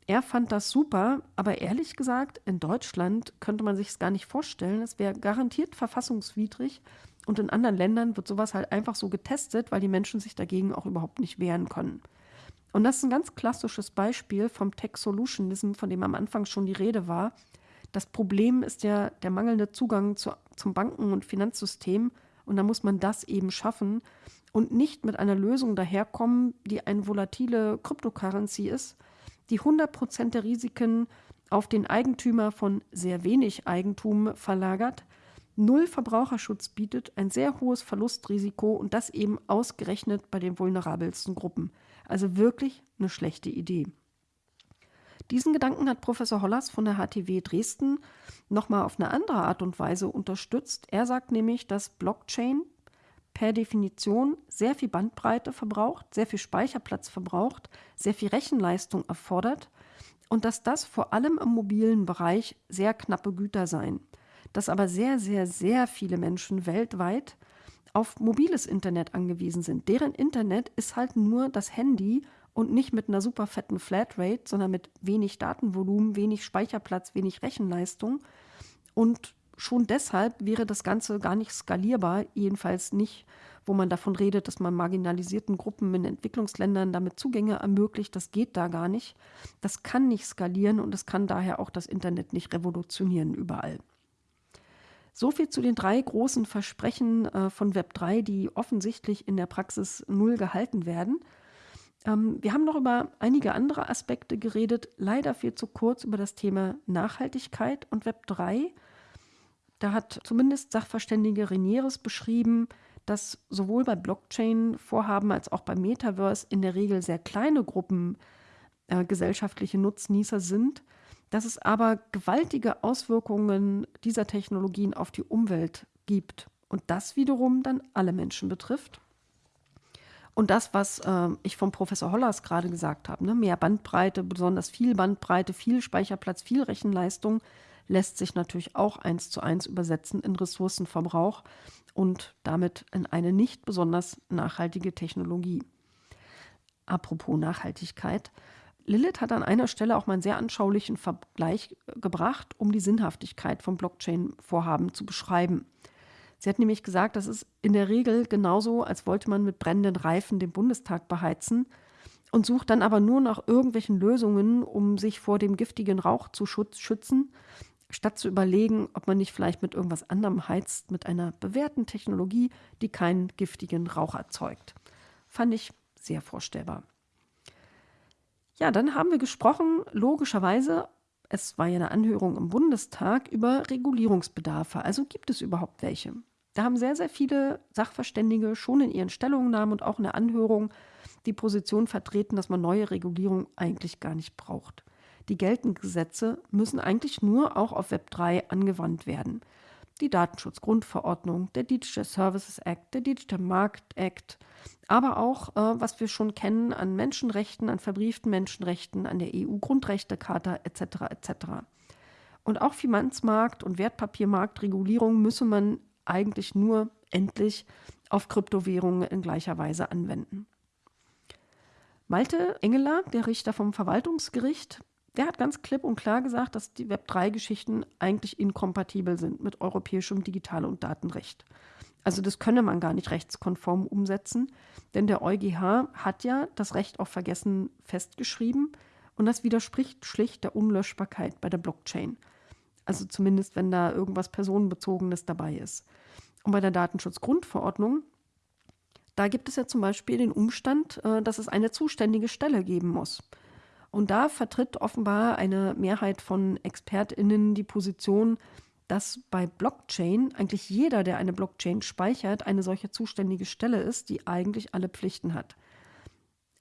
er fand das super, aber ehrlich gesagt, in Deutschland könnte man sich es gar nicht vorstellen. Es wäre garantiert verfassungswidrig. Und in anderen Ländern wird sowas halt einfach so getestet, weil die Menschen sich dagegen auch überhaupt nicht wehren können. Und das ist ein ganz klassisches Beispiel vom Tech Solutionism, von dem am Anfang schon die Rede war. Das Problem ist ja der mangelnde Zugang zu, zum Banken- und Finanzsystem. Und da muss man das eben schaffen und nicht mit einer Lösung daherkommen, die eine volatile Cryptocurrency ist, die 100% der Risiken auf den Eigentümer von sehr wenig Eigentum verlagert, null Verbraucherschutz bietet, ein sehr hohes Verlustrisiko und das eben ausgerechnet bei den vulnerabelsten Gruppen. Also wirklich eine schlechte Idee. Diesen Gedanken hat Professor Hollers von der HTW Dresden nochmal auf eine andere Art und Weise unterstützt. Er sagt nämlich, dass Blockchain per Definition sehr viel Bandbreite verbraucht, sehr viel Speicherplatz verbraucht, sehr viel Rechenleistung erfordert und dass das vor allem im mobilen Bereich sehr knappe Güter seien. Dass aber sehr, sehr, sehr viele Menschen weltweit auf mobiles Internet angewiesen sind. Deren Internet ist halt nur das Handy und nicht mit einer super fetten Flatrate, sondern mit wenig Datenvolumen, wenig Speicherplatz, wenig Rechenleistung. Und schon deshalb wäre das Ganze gar nicht skalierbar, jedenfalls nicht, wo man davon redet, dass man marginalisierten Gruppen in Entwicklungsländern damit Zugänge ermöglicht. Das geht da gar nicht. Das kann nicht skalieren und es kann daher auch das Internet nicht revolutionieren überall. So viel zu den drei großen Versprechen äh, von Web3, die offensichtlich in der Praxis null gehalten werden. Ähm, wir haben noch über einige andere Aspekte geredet, leider viel zu kurz über das Thema Nachhaltigkeit und Web3. Da hat zumindest Sachverständige Renieres beschrieben, dass sowohl bei Blockchain-Vorhaben als auch beim Metaverse in der Regel sehr kleine Gruppen äh, gesellschaftliche Nutznießer sind, dass es aber gewaltige Auswirkungen dieser Technologien auf die Umwelt gibt und das wiederum dann alle Menschen betrifft. Und das, was äh, ich vom Professor Hollers gerade gesagt habe, ne, mehr Bandbreite, besonders viel Bandbreite, viel Speicherplatz, viel Rechenleistung, lässt sich natürlich auch eins zu eins übersetzen in Ressourcenverbrauch und damit in eine nicht besonders nachhaltige Technologie. Apropos Nachhaltigkeit. Lilith hat an einer Stelle auch mal einen sehr anschaulichen Vergleich gebracht, um die Sinnhaftigkeit von Blockchain-Vorhaben zu beschreiben. Sie hat nämlich gesagt, das ist in der Regel genauso, als wollte man mit brennenden Reifen den Bundestag beheizen und sucht dann aber nur nach irgendwelchen Lösungen, um sich vor dem giftigen Rauch zu schützen, statt zu überlegen, ob man nicht vielleicht mit irgendwas anderem heizt, mit einer bewährten Technologie, die keinen giftigen Rauch erzeugt. Fand ich sehr vorstellbar. Ja, dann haben wir gesprochen, logischerweise, es war ja eine Anhörung im Bundestag über Regulierungsbedarfe. Also gibt es überhaupt welche? Da haben sehr, sehr viele Sachverständige schon in ihren Stellungnahmen und auch in der Anhörung die Position vertreten, dass man neue Regulierung eigentlich gar nicht braucht. Die geltenden Gesetze müssen eigentlich nur auch auf Web 3 angewandt werden. die Datenschutzgrundverordnung, der Digital Services Act, der Digital Market Act, aber auch, äh, was wir schon kennen an Menschenrechten, an verbrieften Menschenrechten, an der EU-Grundrechtecharta etc. etc. Und auch Finanzmarkt- und Wertpapiermarktregulierung müsse man eigentlich nur endlich auf Kryptowährungen in gleicher Weise anwenden. Malte Engeler, der Richter vom Verwaltungsgericht, der hat ganz klipp und klar gesagt, dass die Web3-Geschichten eigentlich inkompatibel sind mit europäischem Digital- und Datenrecht. Also das könne man gar nicht rechtskonform umsetzen, denn der EuGH hat ja das Recht auf Vergessen festgeschrieben und das widerspricht schlicht der Unlöschbarkeit bei der Blockchain. Also zumindest, wenn da irgendwas Personenbezogenes dabei ist. Und bei der Datenschutzgrundverordnung, da gibt es ja zum Beispiel den Umstand, äh, dass es eine zuständige Stelle geben muss. Und da vertritt offenbar eine Mehrheit von ExpertInnen die Position, dass bei Blockchain eigentlich jeder, der eine Blockchain speichert, eine solche zuständige Stelle ist, die eigentlich alle Pflichten hat.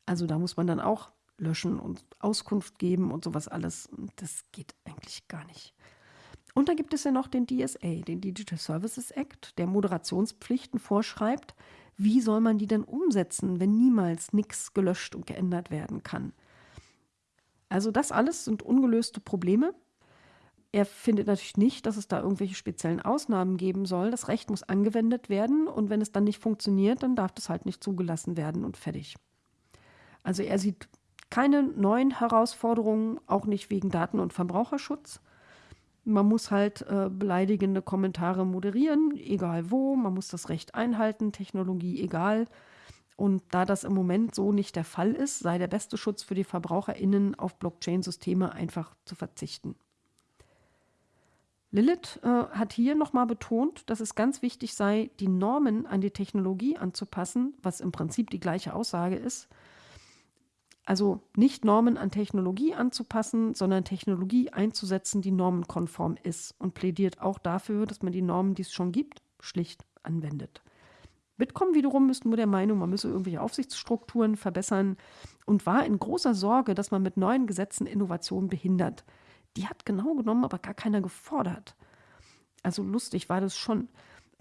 Also da muss man dann auch löschen und Auskunft geben und sowas alles. Das geht eigentlich gar nicht. Und dann gibt es ja noch den DSA, den Digital Services Act, der Moderationspflichten vorschreibt. Wie soll man die denn umsetzen, wenn niemals nichts gelöscht und geändert werden kann? Also das alles sind ungelöste Probleme. Er findet natürlich nicht, dass es da irgendwelche speziellen Ausnahmen geben soll. Das Recht muss angewendet werden und wenn es dann nicht funktioniert, dann darf das halt nicht zugelassen werden und fertig. Also er sieht keine neuen Herausforderungen, auch nicht wegen Daten- und Verbraucherschutz. Man muss halt äh, beleidigende Kommentare moderieren, egal wo. Man muss das Recht einhalten, Technologie egal. Und da das im Moment so nicht der Fall ist, sei der beste Schutz für die VerbraucherInnen auf Blockchain-Systeme einfach zu verzichten. Lilith äh, hat hier nochmal betont, dass es ganz wichtig sei, die Normen an die Technologie anzupassen, was im Prinzip die gleiche Aussage ist, also nicht Normen an Technologie anzupassen, sondern Technologie einzusetzen, die normenkonform ist und plädiert auch dafür, dass man die Normen, die es schon gibt, schlicht anwendet. Bitkom wiederum ist nur der Meinung, man müsse irgendwelche Aufsichtsstrukturen verbessern und war in großer Sorge, dass man mit neuen Gesetzen Innovationen behindert. Die hat genau genommen aber gar keiner gefordert. Also lustig war das schon.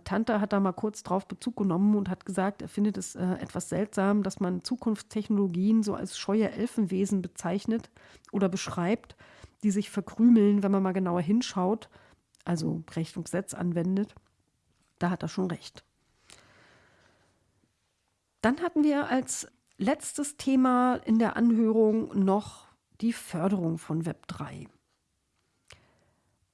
Tante hat da mal kurz drauf Bezug genommen und hat gesagt, er findet es äh, etwas seltsam, dass man Zukunftstechnologien so als scheue Elfenwesen bezeichnet oder beschreibt, die sich verkrümeln, wenn man mal genauer hinschaut, also Recht und Gesetz anwendet. Da hat er schon recht. Dann hatten wir als letztes Thema in der Anhörung noch die Förderung von Web 3.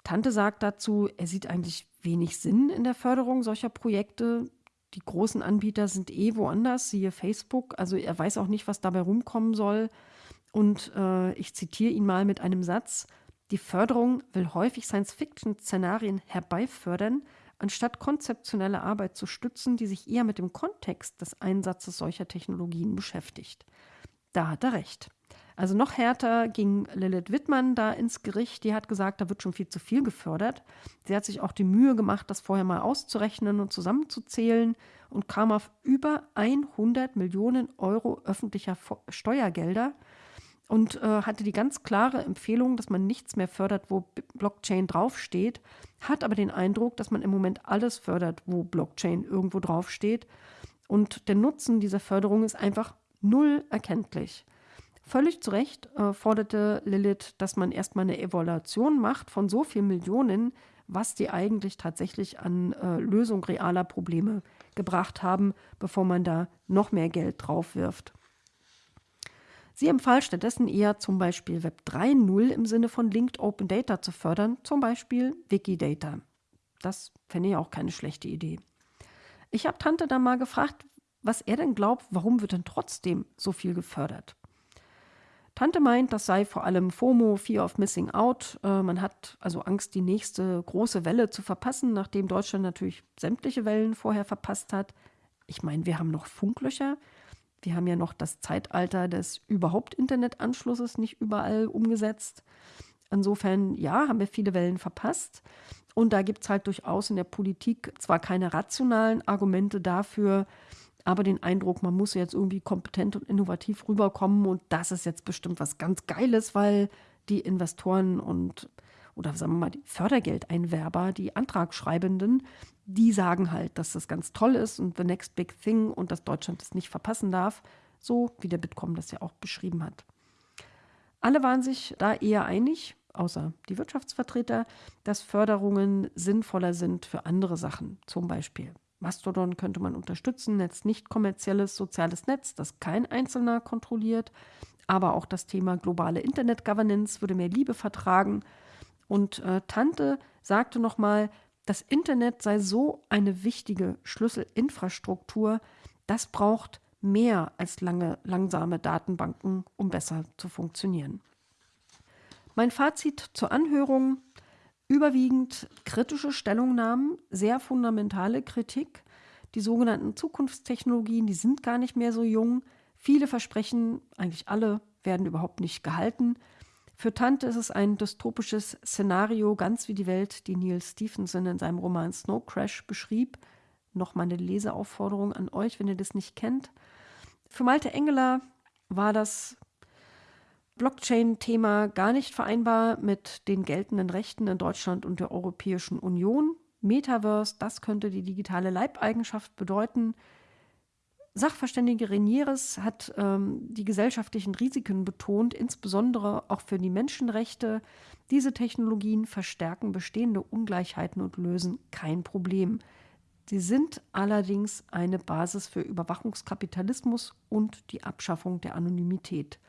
Tante sagt dazu, er sieht eigentlich wenig Sinn in der Förderung solcher Projekte. Die großen Anbieter sind eh woanders, siehe Facebook. Also er weiß auch nicht, was dabei rumkommen soll. Und äh, ich zitiere ihn mal mit einem Satz. Die Förderung will häufig Science-Fiction-Szenarien herbeifördern, anstatt konzeptionelle Arbeit zu stützen, die sich eher mit dem Kontext des Einsatzes solcher Technologien beschäftigt. Da hat er recht. Also noch härter ging Lilith Wittmann da ins Gericht. Die hat gesagt, da wird schon viel zu viel gefördert. Sie hat sich auch die Mühe gemacht, das vorher mal auszurechnen und zusammenzuzählen und kam auf über 100 Millionen Euro öffentlicher Steuergelder und äh, hatte die ganz klare Empfehlung, dass man nichts mehr fördert, wo Blockchain draufsteht, hat aber den Eindruck, dass man im Moment alles fördert, wo Blockchain irgendwo draufsteht. Und der Nutzen dieser Förderung ist einfach null erkenntlich. Völlig zu Recht äh, forderte Lilith, dass man erstmal eine Evaluation macht von so vielen Millionen, was die eigentlich tatsächlich an äh, Lösung realer Probleme gebracht haben, bevor man da noch mehr Geld drauf wirft. Sie empfahl stattdessen eher zum Beispiel Web 3.0 im Sinne von Linked Open Data zu fördern, zum Beispiel Wikidata. Das fände ich auch keine schlechte Idee. Ich habe Tante dann mal gefragt, was er denn glaubt, warum wird denn trotzdem so viel gefördert? Tante meint, das sei vor allem FOMO, Fear of Missing Out. Äh, man hat also Angst, die nächste große Welle zu verpassen, nachdem Deutschland natürlich sämtliche Wellen vorher verpasst hat. Ich meine, wir haben noch Funklöcher. Wir haben ja noch das Zeitalter des überhaupt Internetanschlusses nicht überall umgesetzt. Insofern, ja, haben wir viele Wellen verpasst. Und da gibt es halt durchaus in der Politik zwar keine rationalen Argumente dafür, aber den Eindruck, man muss jetzt irgendwie kompetent und innovativ rüberkommen und das ist jetzt bestimmt was ganz Geiles, weil die Investoren und oder sagen wir mal die Fördergeldeinwerber, die Antragschreibenden, die sagen halt, dass das ganz toll ist und the next big thing und dass Deutschland es nicht verpassen darf, so wie der Bitkom das ja auch beschrieben hat. Alle waren sich da eher einig, außer die Wirtschaftsvertreter, dass Förderungen sinnvoller sind für andere Sachen, zum Beispiel Mastodon könnte man unterstützen, Netz nicht kommerzielles soziales Netz, das kein Einzelner kontrolliert, aber auch das Thema globale Internet Governance würde mehr Liebe vertragen. Und äh, Tante sagte nochmal, das Internet sei so eine wichtige Schlüsselinfrastruktur, das braucht mehr als lange, langsame Datenbanken, um besser zu funktionieren. Mein Fazit zur Anhörung, überwiegend kritische Stellungnahmen, sehr fundamentale Kritik. Die sogenannten Zukunftstechnologien, die sind gar nicht mehr so jung. Viele Versprechen, eigentlich alle, werden überhaupt nicht gehalten. Für Tante ist es ein dystopisches Szenario, ganz wie die Welt, die Neil Stephenson in seinem Roman Snow Crash beschrieb. Nochmal eine Leseaufforderung an euch, wenn ihr das nicht kennt. Für Malte Engeler war das Blockchain-Thema gar nicht vereinbar mit den geltenden Rechten in Deutschland und der Europäischen Union. Metaverse, das könnte die digitale Leibeigenschaft bedeuten. Sachverständige Renieres hat ähm, die gesellschaftlichen Risiken betont, insbesondere auch für die Menschenrechte. Diese Technologien verstärken bestehende Ungleichheiten und lösen kein Problem. Sie sind allerdings eine Basis für Überwachungskapitalismus und die Abschaffung der Anonymität.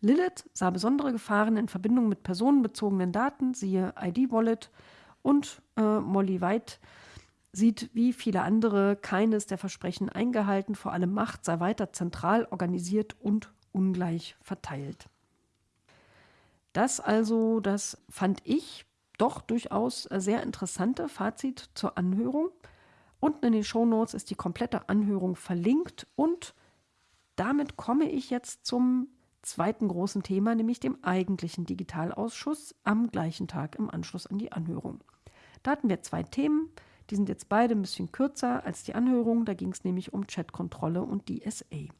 Lilith sah besondere Gefahren in Verbindung mit personenbezogenen Daten, siehe ID-Wallet, und äh, Molly White sieht wie viele andere keines der Versprechen eingehalten, vor allem Macht sei weiter zentral organisiert und ungleich verteilt. Das also, das fand ich doch durchaus sehr interessante Fazit zur Anhörung. Unten in den Shownotes ist die komplette Anhörung verlinkt und damit komme ich jetzt zum zweiten großen Thema, nämlich dem eigentlichen Digitalausschuss am gleichen Tag im Anschluss an die Anhörung. Da hatten wir zwei Themen. Die sind jetzt beide ein bisschen kürzer als die Anhörung. Da ging es nämlich um Chatkontrolle und DSA.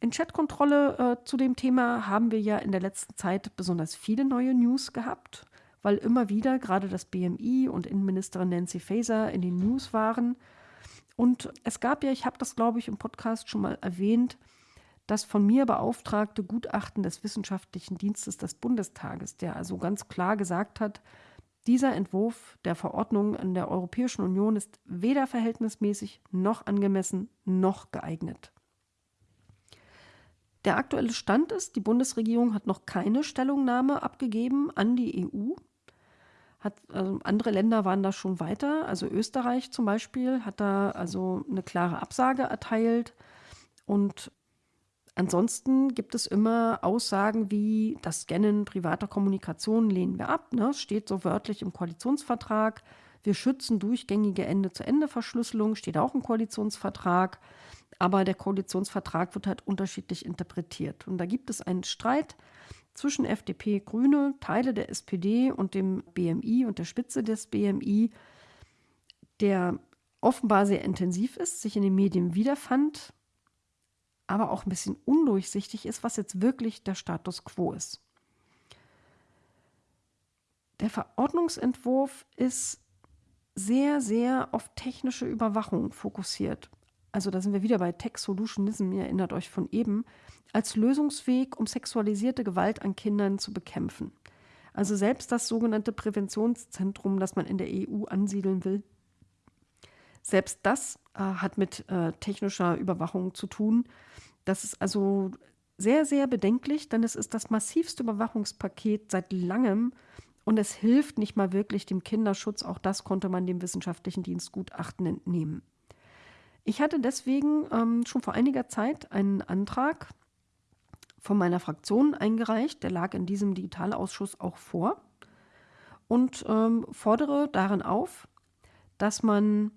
In Chatkontrolle äh, zu dem Thema haben wir ja in der letzten Zeit besonders viele neue News gehabt, weil immer wieder gerade das BMI und Innenministerin Nancy Faeser in den News waren. Und es gab ja, ich habe das glaube ich im Podcast schon mal erwähnt, das von mir beauftragte Gutachten des Wissenschaftlichen Dienstes des Bundestages, der also ganz klar gesagt hat, dieser Entwurf der Verordnung in der Europäischen Union ist weder verhältnismäßig noch angemessen noch geeignet. Der aktuelle Stand ist, die Bundesregierung hat noch keine Stellungnahme abgegeben an die EU. Hat, also andere Länder waren da schon weiter. Also Österreich zum Beispiel hat da also eine klare Absage erteilt. Und Ansonsten gibt es immer Aussagen wie das Scannen privater Kommunikation lehnen wir ab. Ne? Steht so wörtlich im Koalitionsvertrag. Wir schützen durchgängige Ende-zu-Ende-Verschlüsselung, steht auch im Koalitionsvertrag. Aber der Koalitionsvertrag wird halt unterschiedlich interpretiert. Und da gibt es einen Streit zwischen FDP, Grüne, Teile der SPD und dem BMI und der Spitze des BMI, der offenbar sehr intensiv ist, sich in den Medien wiederfand aber auch ein bisschen undurchsichtig ist, was jetzt wirklich der Status quo ist. Der Verordnungsentwurf ist sehr, sehr auf technische Überwachung fokussiert. Also da sind wir wieder bei Tech Solutionism, ihr erinnert euch von eben, als Lösungsweg, um sexualisierte Gewalt an Kindern zu bekämpfen. Also selbst das sogenannte Präventionszentrum, das man in der EU ansiedeln will, selbst das äh, hat mit äh, technischer Überwachung zu tun. Das ist also sehr, sehr bedenklich, denn es ist das massivste Überwachungspaket seit langem und es hilft nicht mal wirklich dem Kinderschutz. Auch das konnte man dem wissenschaftlichen Dienstgutachten entnehmen. Ich hatte deswegen ähm, schon vor einiger Zeit einen Antrag von meiner Fraktion eingereicht, der lag in diesem Digitalausschuss auch vor und ähm, fordere darin auf, dass man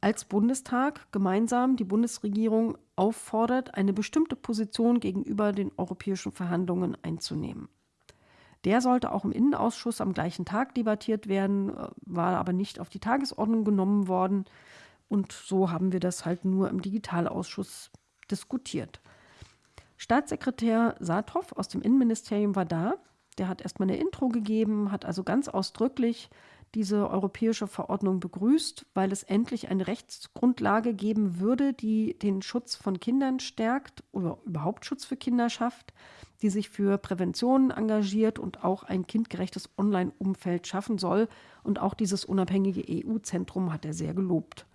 als Bundestag gemeinsam die Bundesregierung auffordert, eine bestimmte Position gegenüber den europäischen Verhandlungen einzunehmen. Der sollte auch im Innenausschuss am gleichen Tag debattiert werden, äh, war aber nicht auf die Tagesordnung genommen worden. Und so haben wir das halt nur im Digitalausschuss diskutiert. Staatssekretär Saathoff aus dem Innenministerium war da. Der hat erstmal eine Intro gegeben, hat also ganz ausdrücklich diese europäische Verordnung begrüßt, weil es endlich eine Rechtsgrundlage geben würde, die den Schutz von Kindern stärkt oder überhaupt Schutz für Kinder schafft, die sich für Prävention engagiert und auch ein kindgerechtes Online-Umfeld schaffen soll. Und auch dieses unabhängige EU-Zentrum hat er sehr gelobt.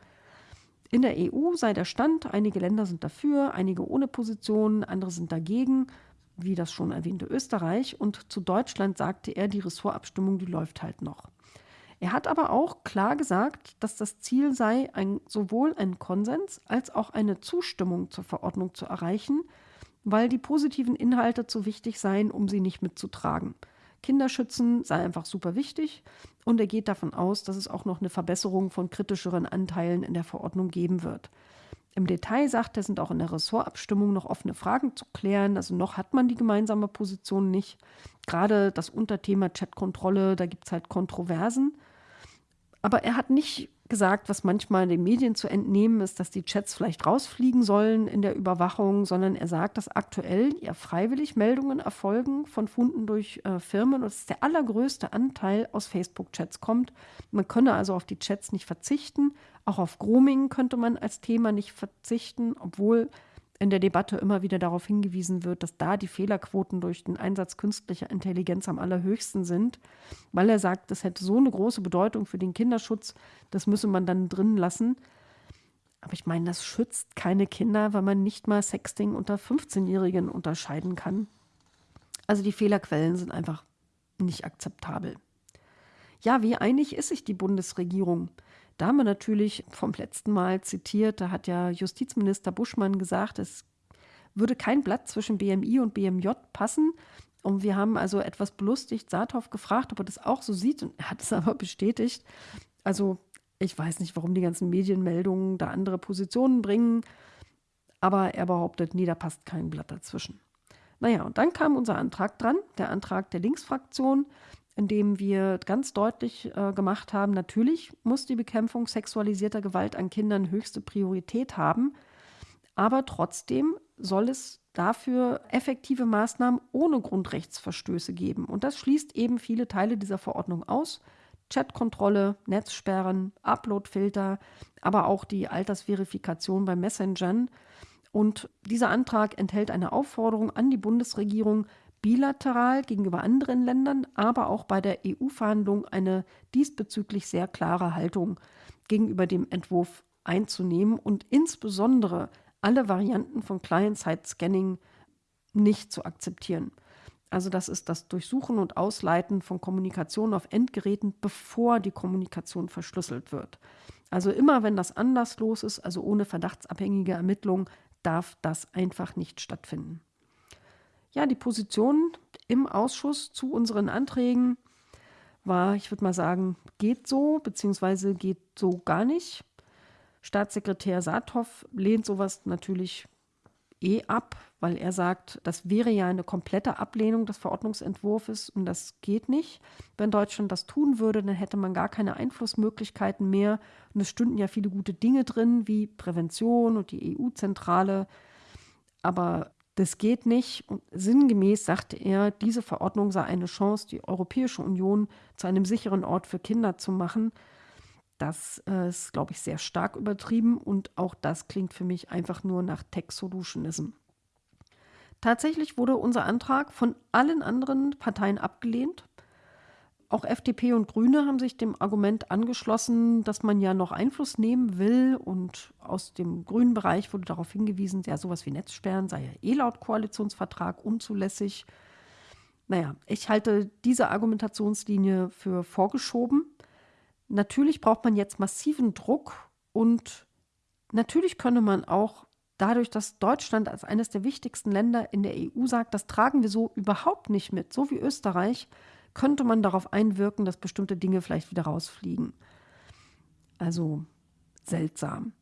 In der EU sei der Stand, einige Länder sind dafür, einige ohne Position, andere sind dagegen, wie das schon erwähnte Österreich. Und zu Deutschland sagte er, die Ressortabstimmung, die läuft halt noch. Er hat aber auch klar gesagt, dass das Ziel sei, ein, sowohl einen Konsens als auch eine Zustimmung zur Verordnung zu erreichen, weil die positiven Inhalte zu wichtig seien, um sie nicht mitzutragen. Kinderschützen sei einfach super wichtig und er geht davon aus, dass es auch noch eine Verbesserung von kritischeren Anteilen in der Verordnung geben wird. Im Detail sagt er, sind auch in der Ressortabstimmung noch offene Fragen zu klären. Also noch hat man die gemeinsame Position nicht. Gerade das Unterthema Chatkontrolle, da gibt es halt Kontroversen. Aber er hat nicht gesagt, was manchmal den Medien zu entnehmen ist, dass die Chats vielleicht rausfliegen sollen in der Überwachung, sondern er sagt, dass aktuell ja freiwillig Meldungen erfolgen von Funden durch äh, Firmen und dass der allergrößte Anteil aus Facebook-Chats kommt. Man könne also auf die Chats nicht verzichten. Auch auf Grooming könnte man als Thema nicht verzichten, obwohl in der Debatte immer wieder darauf hingewiesen wird, dass da die Fehlerquoten durch den Einsatz künstlicher Intelligenz am allerhöchsten sind, weil er sagt, das hätte so eine große Bedeutung für den Kinderschutz, das müsse man dann drin lassen. Aber ich meine, das schützt keine Kinder, weil man nicht mal Sexting unter 15-Jährigen unterscheiden kann. Also die Fehlerquellen sind einfach nicht akzeptabel. Ja, wie einig ist sich die Bundesregierung? Da haben wir natürlich vom letzten Mal zitiert, da hat ja Justizminister Buschmann gesagt, es würde kein Blatt zwischen BMI und BMJ passen. Und wir haben also etwas belustigt Saathoff gefragt, ob er das auch so sieht. Und er hat es *laughs* aber bestätigt. Also ich weiß nicht, warum die ganzen Medienmeldungen da andere Positionen bringen. Aber er behauptet, nee, da passt kein Blatt dazwischen. Naja, und dann kam unser Antrag dran, der Antrag der Linksfraktion in dem wir ganz deutlich äh, gemacht haben, natürlich muss die Bekämpfung sexualisierter Gewalt an Kindern höchste Priorität haben, aber trotzdem soll es dafür effektive Maßnahmen ohne Grundrechtsverstöße geben. Und das schließt eben viele Teile dieser Verordnung aus. Chatkontrolle, Netzsperren, Uploadfilter, aber auch die Altersverifikation bei Messengern. Und dieser Antrag enthält eine Aufforderung an die Bundesregierung, bilateral gegenüber anderen Ländern, aber auch bei der EU-Verhandlung eine diesbezüglich sehr klare Haltung gegenüber dem Entwurf einzunehmen und insbesondere alle Varianten von Client-Side-Scanning nicht zu akzeptieren. Also das ist das Durchsuchen und Ausleiten von Kommunikation auf Endgeräten, bevor die Kommunikation verschlüsselt wird. Also immer wenn das anderslos ist, also ohne verdachtsabhängige Ermittlung, darf das einfach nicht stattfinden. Ja, die Position im Ausschuss zu unseren Anträgen war, ich würde mal sagen, geht so, beziehungsweise geht so gar nicht. Staatssekretär Saathoff lehnt sowas natürlich eh ab, weil er sagt, das wäre ja eine komplette Ablehnung des Verordnungsentwurfs und das geht nicht. Wenn Deutschland das tun würde, dann hätte man gar keine Einflussmöglichkeiten mehr und es stünden ja viele gute Dinge drin, wie Prävention und die EU-Zentrale. Aber das geht nicht. Und sinngemäß sagte er, diese Verordnung sei eine Chance, die Europäische Union zu einem sicheren Ort für Kinder zu machen. Das äh, ist, glaube ich, sehr stark übertrieben und auch das klingt für mich einfach nur nach Tech-Solutionism. Tatsächlich wurde unser Antrag von allen anderen Parteien abgelehnt. Auch FDP und Grüne haben sich dem Argument angeschlossen, dass man ja noch Einfluss nehmen will. Und aus dem grünen Bereich wurde darauf hingewiesen, ja, sowas wie Netzsperren sei ja eh laut Koalitionsvertrag unzulässig. Naja, ich halte diese Argumentationslinie für vorgeschoben. Natürlich braucht man jetzt massiven Druck und natürlich könne man auch dadurch, dass Deutschland als eines der wichtigsten Länder in der EU sagt, das tragen wir so überhaupt nicht mit, so wie Österreich, könnte man darauf einwirken, dass bestimmte Dinge vielleicht wieder rausfliegen. Also seltsam.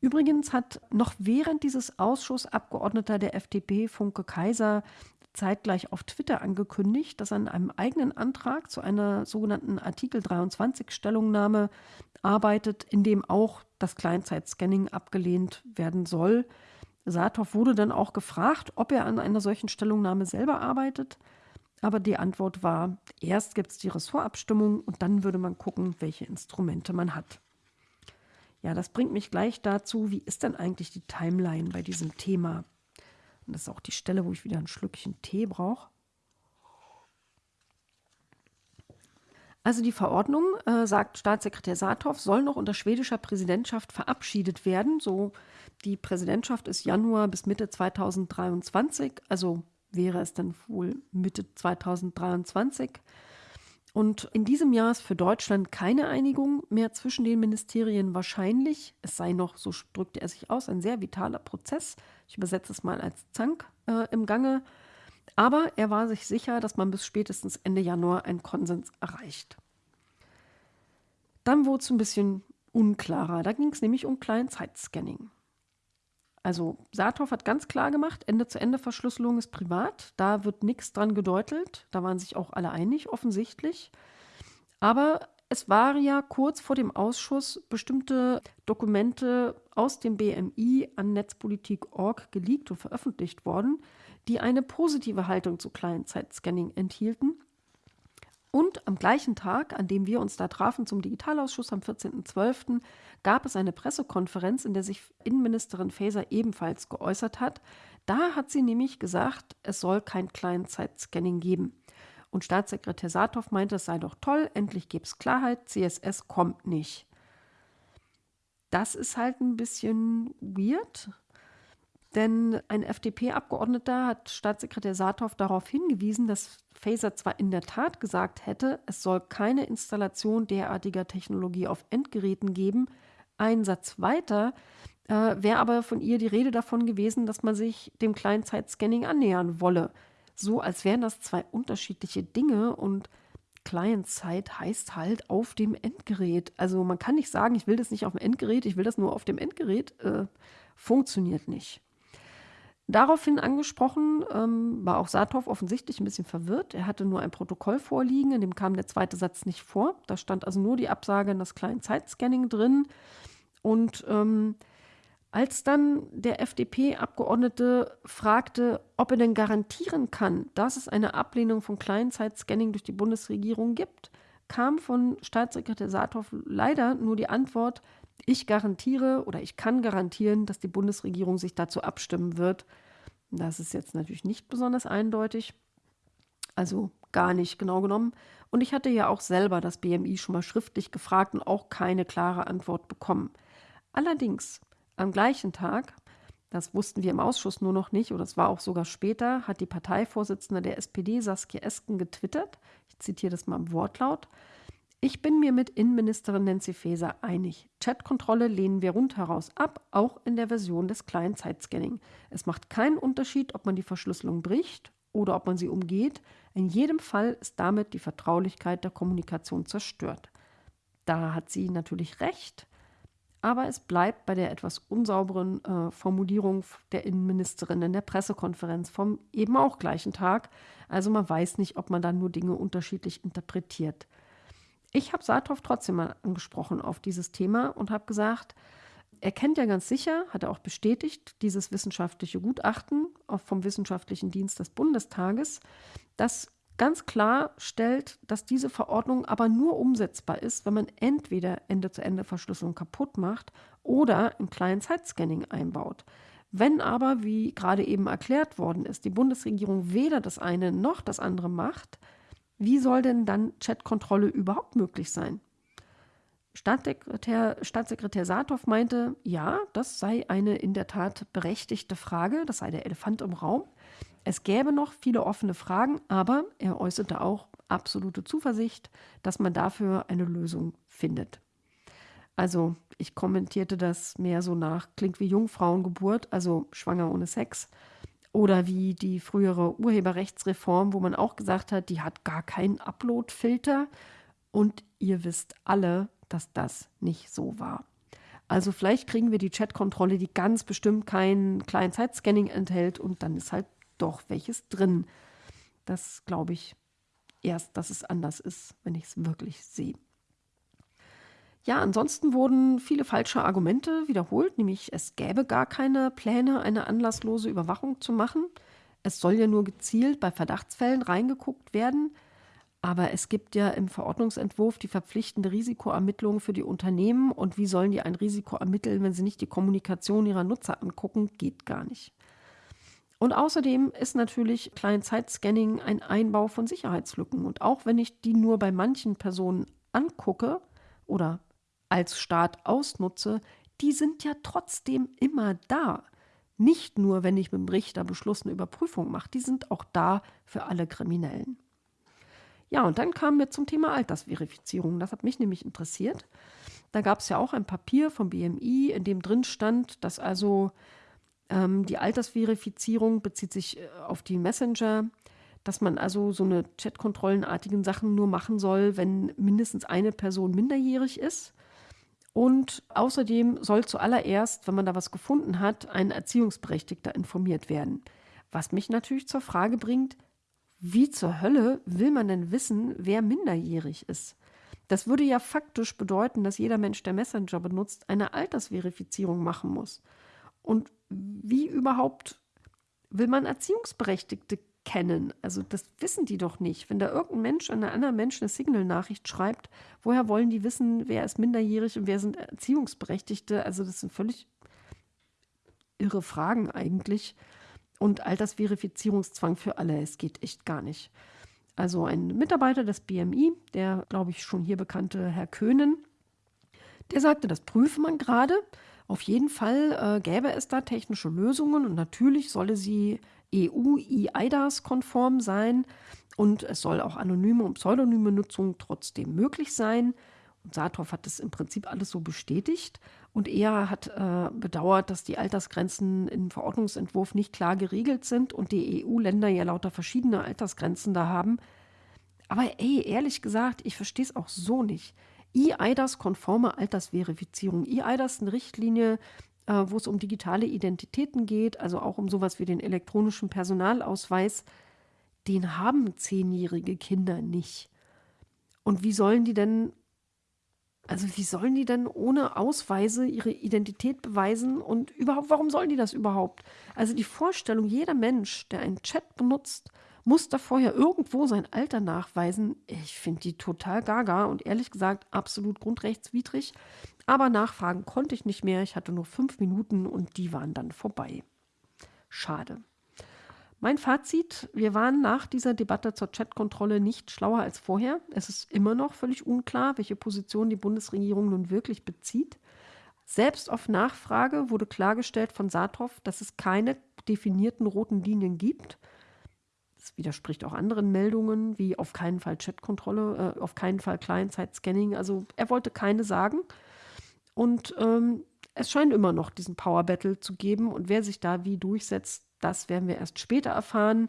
Übrigens hat noch während dieses Ausschussabgeordneter der FDP, Funke Kaiser, zeitgleich auf Twitter angekündigt, dass er an einem eigenen Antrag zu einer sogenannten Artikel 23 Stellungnahme arbeitet, in dem auch das Kleinzeitscanning abgelehnt werden soll. Saathoff wurde dann auch gefragt, ob er an einer solchen Stellungnahme selber arbeitet. Aber die Antwort war, erst gibt es die Ressortabstimmung und dann würde man gucken, welche Instrumente man hat. Ja, das bringt mich gleich dazu, wie ist denn eigentlich die Timeline bei diesem Thema? Und das ist auch die Stelle, wo ich wieder ein Schlückchen Tee brauche. Also die Verordnung, äh, sagt Staatssekretär Saathoff, soll noch unter schwedischer Präsidentschaft verabschiedet werden. So, die Präsidentschaft ist Januar bis Mitte 2023, also wäre es dann wohl Mitte 2023. Und in diesem Jahr ist für Deutschland keine Einigung mehr zwischen den Ministerien wahrscheinlich. Es sei noch, so drückte er sich aus, ein sehr vitaler Prozess. Ich übersetze es mal als Zank äh, im Gange. Aber er war sich sicher, dass man bis spätestens Ende Januar einen Konsens erreicht. Dann wurde es ein bisschen unklarer. Da ging es nämlich um Kleinzeitscanning. Also Saathoff hat ganz klar gemacht, Ende-zu-Ende-Verschlüsselung ist privat. Da wird nichts dran gedeutelt. Da waren sich auch alle einig, offensichtlich. Aber es waren ja kurz vor dem Ausschuss bestimmte Dokumente aus dem BMI an Netzpolitik.org geleakt und veröffentlicht worden, die eine positive Haltung zu Kleinzeitscanning enthielten. Und am gleichen Tag, an dem wir uns da trafen zum Digitalausschuss am 14.12., gab es eine Pressekonferenz, in der sich Innenministerin Faeser ebenfalls geäußert hat. Da hat sie nämlich gesagt, es soll kein Kleinzeitscanning geben. Und Staatssekretär Saathoff meinte, es sei doch toll, endlich gäbe es Klarheit, CSS kommt nicht. Das ist halt ein bisschen weird, denn ein FDP-Abgeordneter hat Staatssekretär Saathoff darauf hingewiesen, dass Faser zwar in der Tat gesagt hätte, es soll keine Installation derartiger Technologie auf Endgeräten geben, ein Satz weiter äh, wäre aber von ihr die Rede davon gewesen, dass man sich dem Kleinzeitscanning annähern wolle. So als wären das zwei unterschiedliche Dinge und Client-Side heißt halt auf dem Endgerät. Also man kann nicht sagen, ich will das nicht auf dem Endgerät, ich will das nur auf dem Endgerät. Äh, funktioniert nicht. Daraufhin angesprochen ähm, war auch Saathoff offensichtlich ein bisschen verwirrt. Er hatte nur ein Protokoll vorliegen, in dem kam der zweite Satz nicht vor. Da stand also nur die Absage an das Client-Side-Scanning drin. Und ähm, als dann der FDP-Abgeordnete fragte, ob er denn garantieren kann, dass es eine Ablehnung von Client-Side-Scanning durch die Bundesregierung gibt, kam von Staatssekretär Saathoff leider nur die Antwort, ich garantiere oder ich kann garantieren, dass die Bundesregierung sich dazu abstimmen wird. Das ist jetzt natürlich nicht besonders eindeutig, also gar nicht genau genommen. Und ich hatte ja auch selber das BMI schon mal schriftlich gefragt und auch keine klare Antwort bekommen. Allerdings am gleichen Tag, das wussten wir im Ausschuss nur noch nicht, oder es war auch sogar später, hat die Parteivorsitzende der SPD, Saskia Esken, getwittert. Ich zitiere das mal im Wortlaut. Ich bin mir mit Innenministerin Nancy Faeser einig. Chatkontrolle lehnen wir rundheraus ab, auch in der Version des kleinen Zeitscanning. Es macht keinen Unterschied, ob man die Verschlüsselung bricht oder ob man sie umgeht. In jedem Fall ist damit die Vertraulichkeit der Kommunikation zerstört. Da hat sie natürlich recht, aber es bleibt bei der etwas unsauberen äh, Formulierung der Innenministerin in der Pressekonferenz vom eben auch gleichen Tag. Also man weiß nicht, ob man dann nur Dinge unterschiedlich interpretiert. Ich habe Saathoff trotzdem mal angesprochen auf dieses Thema und habe gesagt, er kennt ja ganz sicher, hat er auch bestätigt, dieses wissenschaftliche Gutachten vom Wissenschaftlichen Dienst des Bundestages, das ganz klar stellt, dass diese Verordnung aber nur umsetzbar ist, wenn man entweder Ende-zu-Ende-Verschlüsselung kaputt macht oder ein Client-Side-Scanning einbaut. Wenn aber, wie gerade eben erklärt worden ist, die Bundesregierung weder das eine noch das andere macht, wie soll denn dann Chatkontrolle überhaupt möglich sein? Staatssekretär, Staatssekretär Saathoff meinte, ja, das sei eine in der Tat berechtigte Frage, das sei der Elefant im Raum. Es gäbe noch viele offene Fragen, aber er äußerte auch absolute Zuversicht, dass man dafür eine Lösung findet. Also ich kommentierte das mehr so nach, klingt wie Jungfrauengeburt, also schwanger ohne Sex. Oder wie die frühere Urheberrechtsreform, wo man auch gesagt hat, die hat gar keinen Upload-Filter. Und ihr wisst alle, dass das nicht so war. Also vielleicht kriegen wir die Chat-Kontrolle, die ganz bestimmt kein Client-Side-Scanning enthält und dann ist halt doch welches drin. Das glaube ich erst, dass es anders ist, wenn ich es wirklich sehe. Ja, ansonsten wurden viele falsche Argumente wiederholt, nämlich es gäbe gar keine Pläne, eine anlasslose Überwachung zu machen. Es soll ja nur gezielt bei Verdachtsfällen reingeguckt werden. Aber es gibt ja im Verordnungsentwurf die verpflichtende Risikoermittlung für die Unternehmen. Und wie sollen die ein Risiko ermitteln, wenn sie nicht die Kommunikation ihrer Nutzer angucken? Geht gar nicht. Und außerdem ist natürlich Client-Side-Scanning ein Einbau von Sicherheitslücken. Und auch wenn ich die nur bei manchen Personen angucke oder als Staat ausnutze, die sind ja trotzdem immer da. Nicht nur, wenn ich mit dem Richter Beschluss eine Überprüfung mache, die sind auch da für alle Kriminellen. Ja, und dann kamen wir zum Thema Altersverifizierung. Das hat mich nämlich interessiert. Da gab es ja auch ein Papier vom BMI, in dem drin stand, dass also ähm, die Altersverifizierung bezieht sich äh, auf die Messenger, dass man also so eine Chatkontrollenartigen Sachen nur machen soll, wenn mindestens eine Person minderjährig ist. Und außerdem soll zuallererst, wenn man da was gefunden hat, ein Erziehungsberechtigter informiert werden. Was mich natürlich zur Frage bringt, wie zur Hölle will man denn wissen, wer minderjährig ist? Das würde ja faktisch bedeuten, dass jeder Mensch, der Messenger benutzt, eine Altersverifizierung machen muss. Und wie überhaupt will man Erziehungsberechtigte kennen? Also das wissen die doch nicht. Wenn da irgendein Mensch an einen anderen Menschen eine Signal-Nachricht schreibt, woher wollen die wissen, wer ist minderjährig und wer sind Erziehungsberechtigte? Also das sind völlig irre Fragen eigentlich. Und Altersverifizierungszwang für alle, es geht echt gar nicht. Also ein Mitarbeiter des BMI, der, glaube ich, schon hier bekannte Herr Köhnen, der sagte, das prüfe man gerade. Auf jeden Fall äh, gäbe es da technische Lösungen und natürlich solle sie EU-EIDAS-konform sein und es soll auch anonyme und pseudonyme Nutzung trotzdem möglich sein. Und Saathoff hat das im Prinzip alles so bestätigt. Und er hat äh, bedauert, dass die Altersgrenzen im Verordnungsentwurf nicht klar geregelt sind und die EU-Länder ja lauter verschiedene Altersgrenzen da haben. Aber ey, ehrlich gesagt, ich verstehe es auch so nicht. EIDAS-konforme Altersverifizierung. EIDAS ist eine Richtlinie, äh, wo es um digitale Identitäten geht, also auch um sowas wie den elektronischen Personalausweis. Den haben zehnjährige Kinder nicht. Und wie sollen die denn, also wie sollen die denn ohne Ausweise ihre Identität beweisen und überhaupt, warum sollen die das überhaupt? Also die Vorstellung, jeder Mensch, der einen Chat benutzt, muss da vorher irgendwo sein Alter nachweisen. Ich finde die total gaga und ehrlich gesagt absolut grundrechtswidrig. Aber nachfragen konnte ich nicht mehr. Ich hatte nur fünf Minuten und die waren dann vorbei. Schade. Mein Fazit, wir waren nach dieser Debatte zur Chatkontrolle nicht schlauer als vorher. Es ist immer noch völlig unklar, welche Position die Bundesregierung nun wirklich bezieht. Selbst auf Nachfrage wurde klargestellt von Saathoff, dass es keine definierten roten Linien gibt. Das widerspricht auch anderen Meldungen, wie auf keinen Fall Chatkontrolle, äh, auf keinen Fall Client-Side-Scanning. Also er wollte keine sagen. Und ähm, es scheint immer noch diesen Power Battle zu geben. Und wer sich da wie durchsetzt, das werden wir erst später erfahren.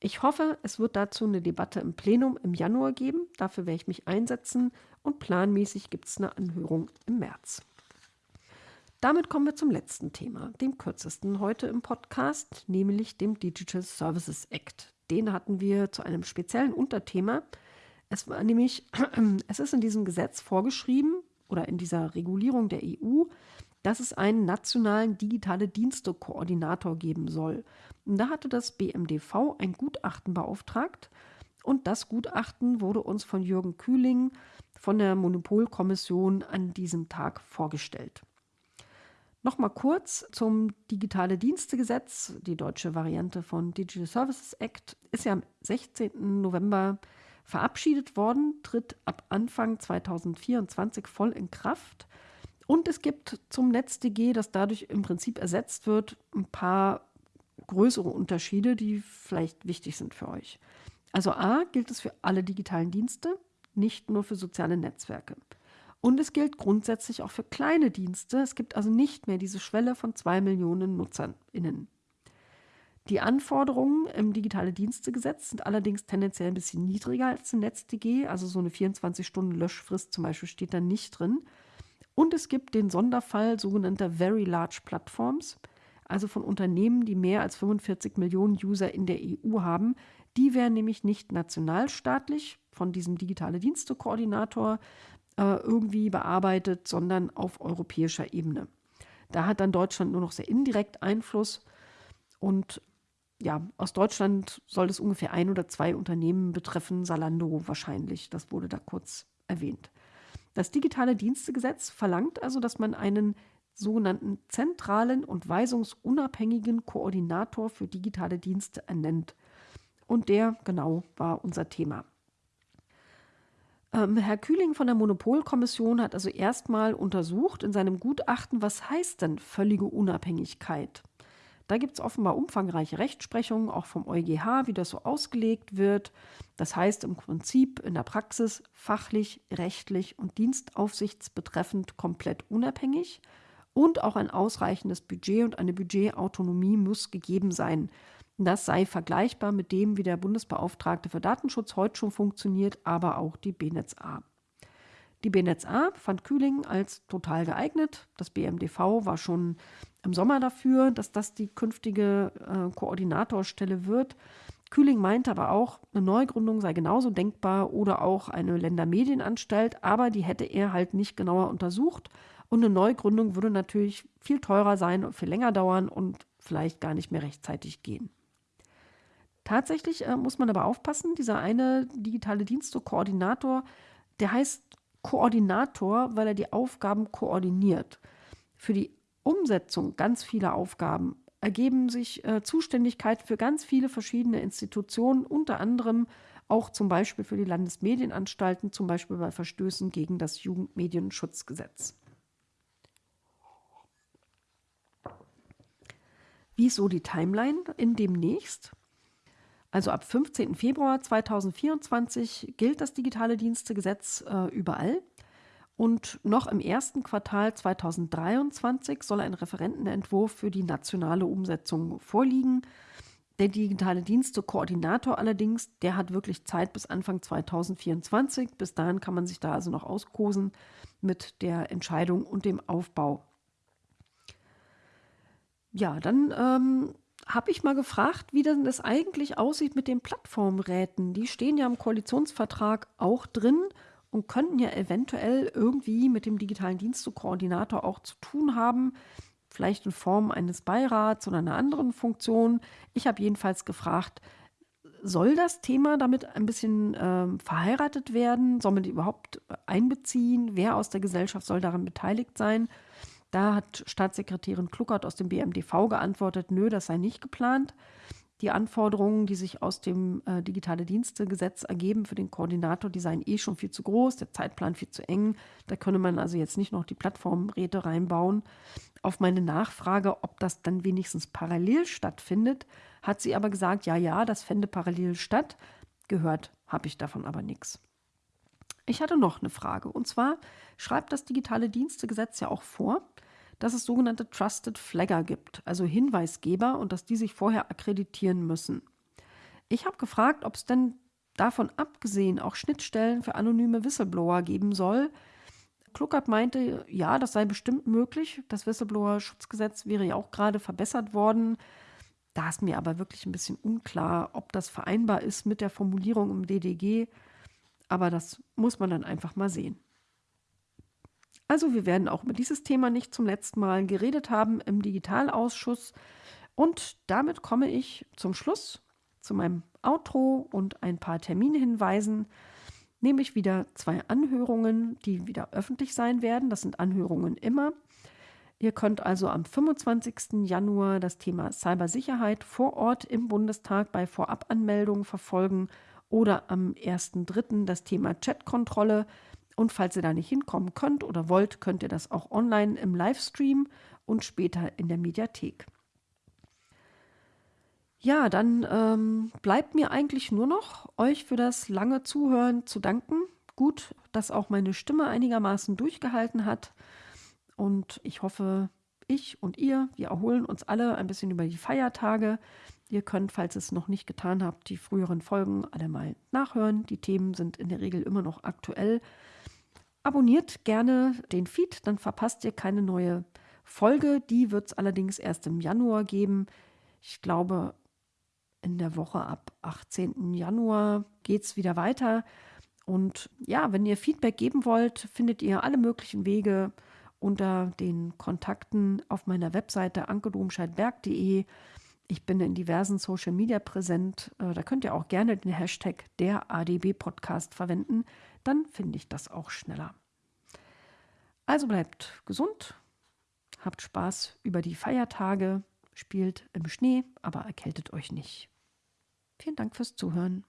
Ich hoffe, es wird dazu eine Debatte im Plenum im Januar geben. Dafür werde ich mich einsetzen. Und planmäßig gibt es eine Anhörung im März. Damit kommen wir zum letzten Thema, dem kürzesten heute im Podcast, nämlich dem Digital Services Act den hatten wir zu einem speziellen Unterthema. Es war nämlich, *clears throat* es ist in diesem Gesetz vorgeschrieben oder in dieser Regulierung der EU, dass es einen nationalen digitale Dienste-Koordinator geben soll. Und da hatte das BMDV ein Gutachten beauftragt und das Gutachten wurde uns von Jürgen Kühling von der Monopolkommission an diesem Tag vorgestellt. Nochmal kurz zum Digitale Dienstegesetz. Die deutsche Variante von Digital Services Act ist ja am 16. November verabschiedet worden, tritt ab Anfang 2024 voll in Kraft. Und es gibt zum NetzDG, das dadurch im Prinzip ersetzt wird, ein paar größere Unterschiede, die vielleicht wichtig sind für euch. Also A gilt es für alle digitalen Dienste, nicht nur für soziale Netzwerke. Und es gilt grundsätzlich auch für kleine Dienste. Es gibt also nicht mehr diese Schwelle von zwei Millionen NutzerInnen. Die Anforderungen im Digitale Dienstegesetz sind allerdings tendenziell ein bisschen niedriger als im NetzDG. Also so eine 24-Stunden-Löschfrist zum Beispiel steht da nicht drin. Und es gibt den Sonderfall sogenannter Very Large Platforms, also von Unternehmen, die mehr als 45 Millionen User in der EU haben. Die wären nämlich nicht nationalstaatlich von diesem digitale Dienste-Koordinator, äh, irgendwie bearbeitet, sondern auf europäischer Ebene. Da hat dann Deutschland nur noch sehr indirekt Einfluss und ja, aus Deutschland soll es ungefähr ein oder zwei Unternehmen betreffen, Salando wahrscheinlich, das wurde da kurz erwähnt. Das digitale Dienstegesetz verlangt also, dass man einen sogenannten zentralen und weisungsunabhängigen Koordinator für digitale Dienste ernennt. Und der, genau, war unser Thema. Ähm, Herr Kühling von der Monopolkommission hat also erstmal untersucht in seinem Gutachten, was heißt denn völlige Unabhängigkeit? Da gibt es offenbar umfangreiche Rechtsprechungen, auch vom EuGH, wie das so ausgelegt wird. Das heißt im Prinzip in der Praxis fachlich, rechtlich und dienstaufsichtsbetreffend komplett unabhängig. Und auch ein ausreichendes Budget und eine Budgetautonomie muss gegeben sein. Das sei vergleichbar mit dem, wie der Bundesbeauftragte für Datenschutz heute schon funktioniert, aber auch die BNetzA. Die BNetzA fand Kühling als total geeignet. Das BMDV war schon im Sommer dafür, dass das die künftige äh, Koordinatorstelle wird. Kühling meinte aber auch, eine Neugründung sei genauso denkbar oder auch eine Ländermedienanstalt, aber die hätte er halt nicht genauer untersucht. Und eine Neugründung würde natürlich viel teurer sein und viel länger dauern und vielleicht gar nicht mehr rechtzeitig gehen. Tatsächlich äh, muss man aber aufpassen, dieser eine digitale Dienste-Koordinator, der heißt Koordinator, weil er die Aufgaben koordiniert. Für die Umsetzung ganz vieler Aufgaben ergeben sich äh, Zuständigkeit für ganz viele verschiedene Institutionen, unter anderem auch zum Beispiel für die Landesmedienanstalten, zum Beispiel bei Verstößen gegen das Jugendmedienschutzgesetz. Wie ist so die Timeline in demnächst? Also ab 15. Februar 2024 gilt das digitale Dienstegesetz äh, überall. Und noch im ersten Quartal 2023 soll ein Referentenentwurf für die nationale Umsetzung vorliegen. Der digitale Dienste-Koordinator allerdings, der hat wirklich Zeit bis Anfang 2024. Bis dahin kann man sich da also noch auskosen mit der Entscheidung und dem Aufbau. Ja, dann ähm, habe ich mal gefragt, wie denn das eigentlich aussieht mit den Plattformräten. Die stehen ja im Koalitionsvertrag auch drin und könnten ja eventuell irgendwie mit dem digitalen Dienstekoordinator auch zu tun haben, vielleicht in Form eines Beirats oder einer anderen Funktion. Ich habe jedenfalls gefragt, soll das Thema damit ein bisschen ähm, verheiratet werden? Soll man die überhaupt einbeziehen? Wer aus der Gesellschaft soll daran beteiligt sein? Da hat Staatssekretärin Kluckert aus dem BMDV geantwortet, nö, das sei nicht geplant. Die Anforderungen, die sich aus dem äh, Digitale Dienste-Gesetz ergeben für den Koordinator, die seien eh schon viel zu groß, der Zeitplan viel zu eng. Da könne man also jetzt nicht noch die Plattformräte reinbauen. Auf meine Nachfrage, ob das dann wenigstens parallel stattfindet, hat sie aber gesagt, ja, ja, das fände parallel statt. Gehört habe ich davon aber nichts. Ich hatte noch eine Frage. Und zwar schreibt das Digitale Dienstegesetz ja auch vor, dass es sogenannte Trusted Flagger gibt, also Hinweisgeber und dass die sich vorher akkreditieren müssen. Ich habe gefragt, ob es denn davon abgesehen auch Schnittstellen für anonyme Whistleblower geben soll. Kluckert meinte, ja, das sei bestimmt möglich. Das Whistleblower-Schutzgesetz wäre ja auch gerade verbessert worden. Da ist mir aber wirklich ein bisschen unklar, ob das vereinbar ist mit der Formulierung im DDG. Aber das muss man dann einfach mal sehen. Also wir werden auch über dieses Thema nicht zum letzten Mal geredet haben im Digitalausschuss. Und damit komme ich zum Schluss, zu meinem Outro und ein paar Terminhinweisen. Nämlich wieder zwei Anhörungen, die wieder öffentlich sein werden. Das sind Anhörungen immer. Ihr könnt also am 25. Januar das Thema Cybersicherheit vor Ort im Bundestag bei Vorabanmeldungen verfolgen oder am 1.3. das Thema Chatkontrolle und falls ihr da nicht hinkommen könnt oder wollt, könnt ihr das auch online im Livestream und später in der Mediathek. Ja, dann ähm, bleibt mir eigentlich nur noch, euch für das lange Zuhören zu danken. Gut, dass auch meine Stimme einigermaßen durchgehalten hat. Und ich hoffe, ich und ihr, wir erholen uns alle ein bisschen über die Feiertage. Ihr könnt, falls ihr es noch nicht getan habt, die früheren Folgen alle mal nachhören. Die Themen sind in der Regel immer noch aktuell. Abonniert gerne den Feed, dann verpasst ihr keine neue Folge. Die wird es allerdings erst im Januar geben. Ich glaube, in der Woche ab 18. Januar geht es wieder weiter. Und ja, wenn ihr Feedback geben wollt, findet ihr alle möglichen Wege unter den Kontakten auf meiner Webseite ankedomscheidberg.de. Ich bin in diversen Social Media präsent. Äh, da könnt ihr auch gerne den Hashtag der ADB Podcast verwenden. Dann finde ich das auch schneller. Also bleibt gesund, habt Spaß über die Feiertage, spielt im Schnee, aber erkältet euch nicht. Vielen Dank fürs Zuhören.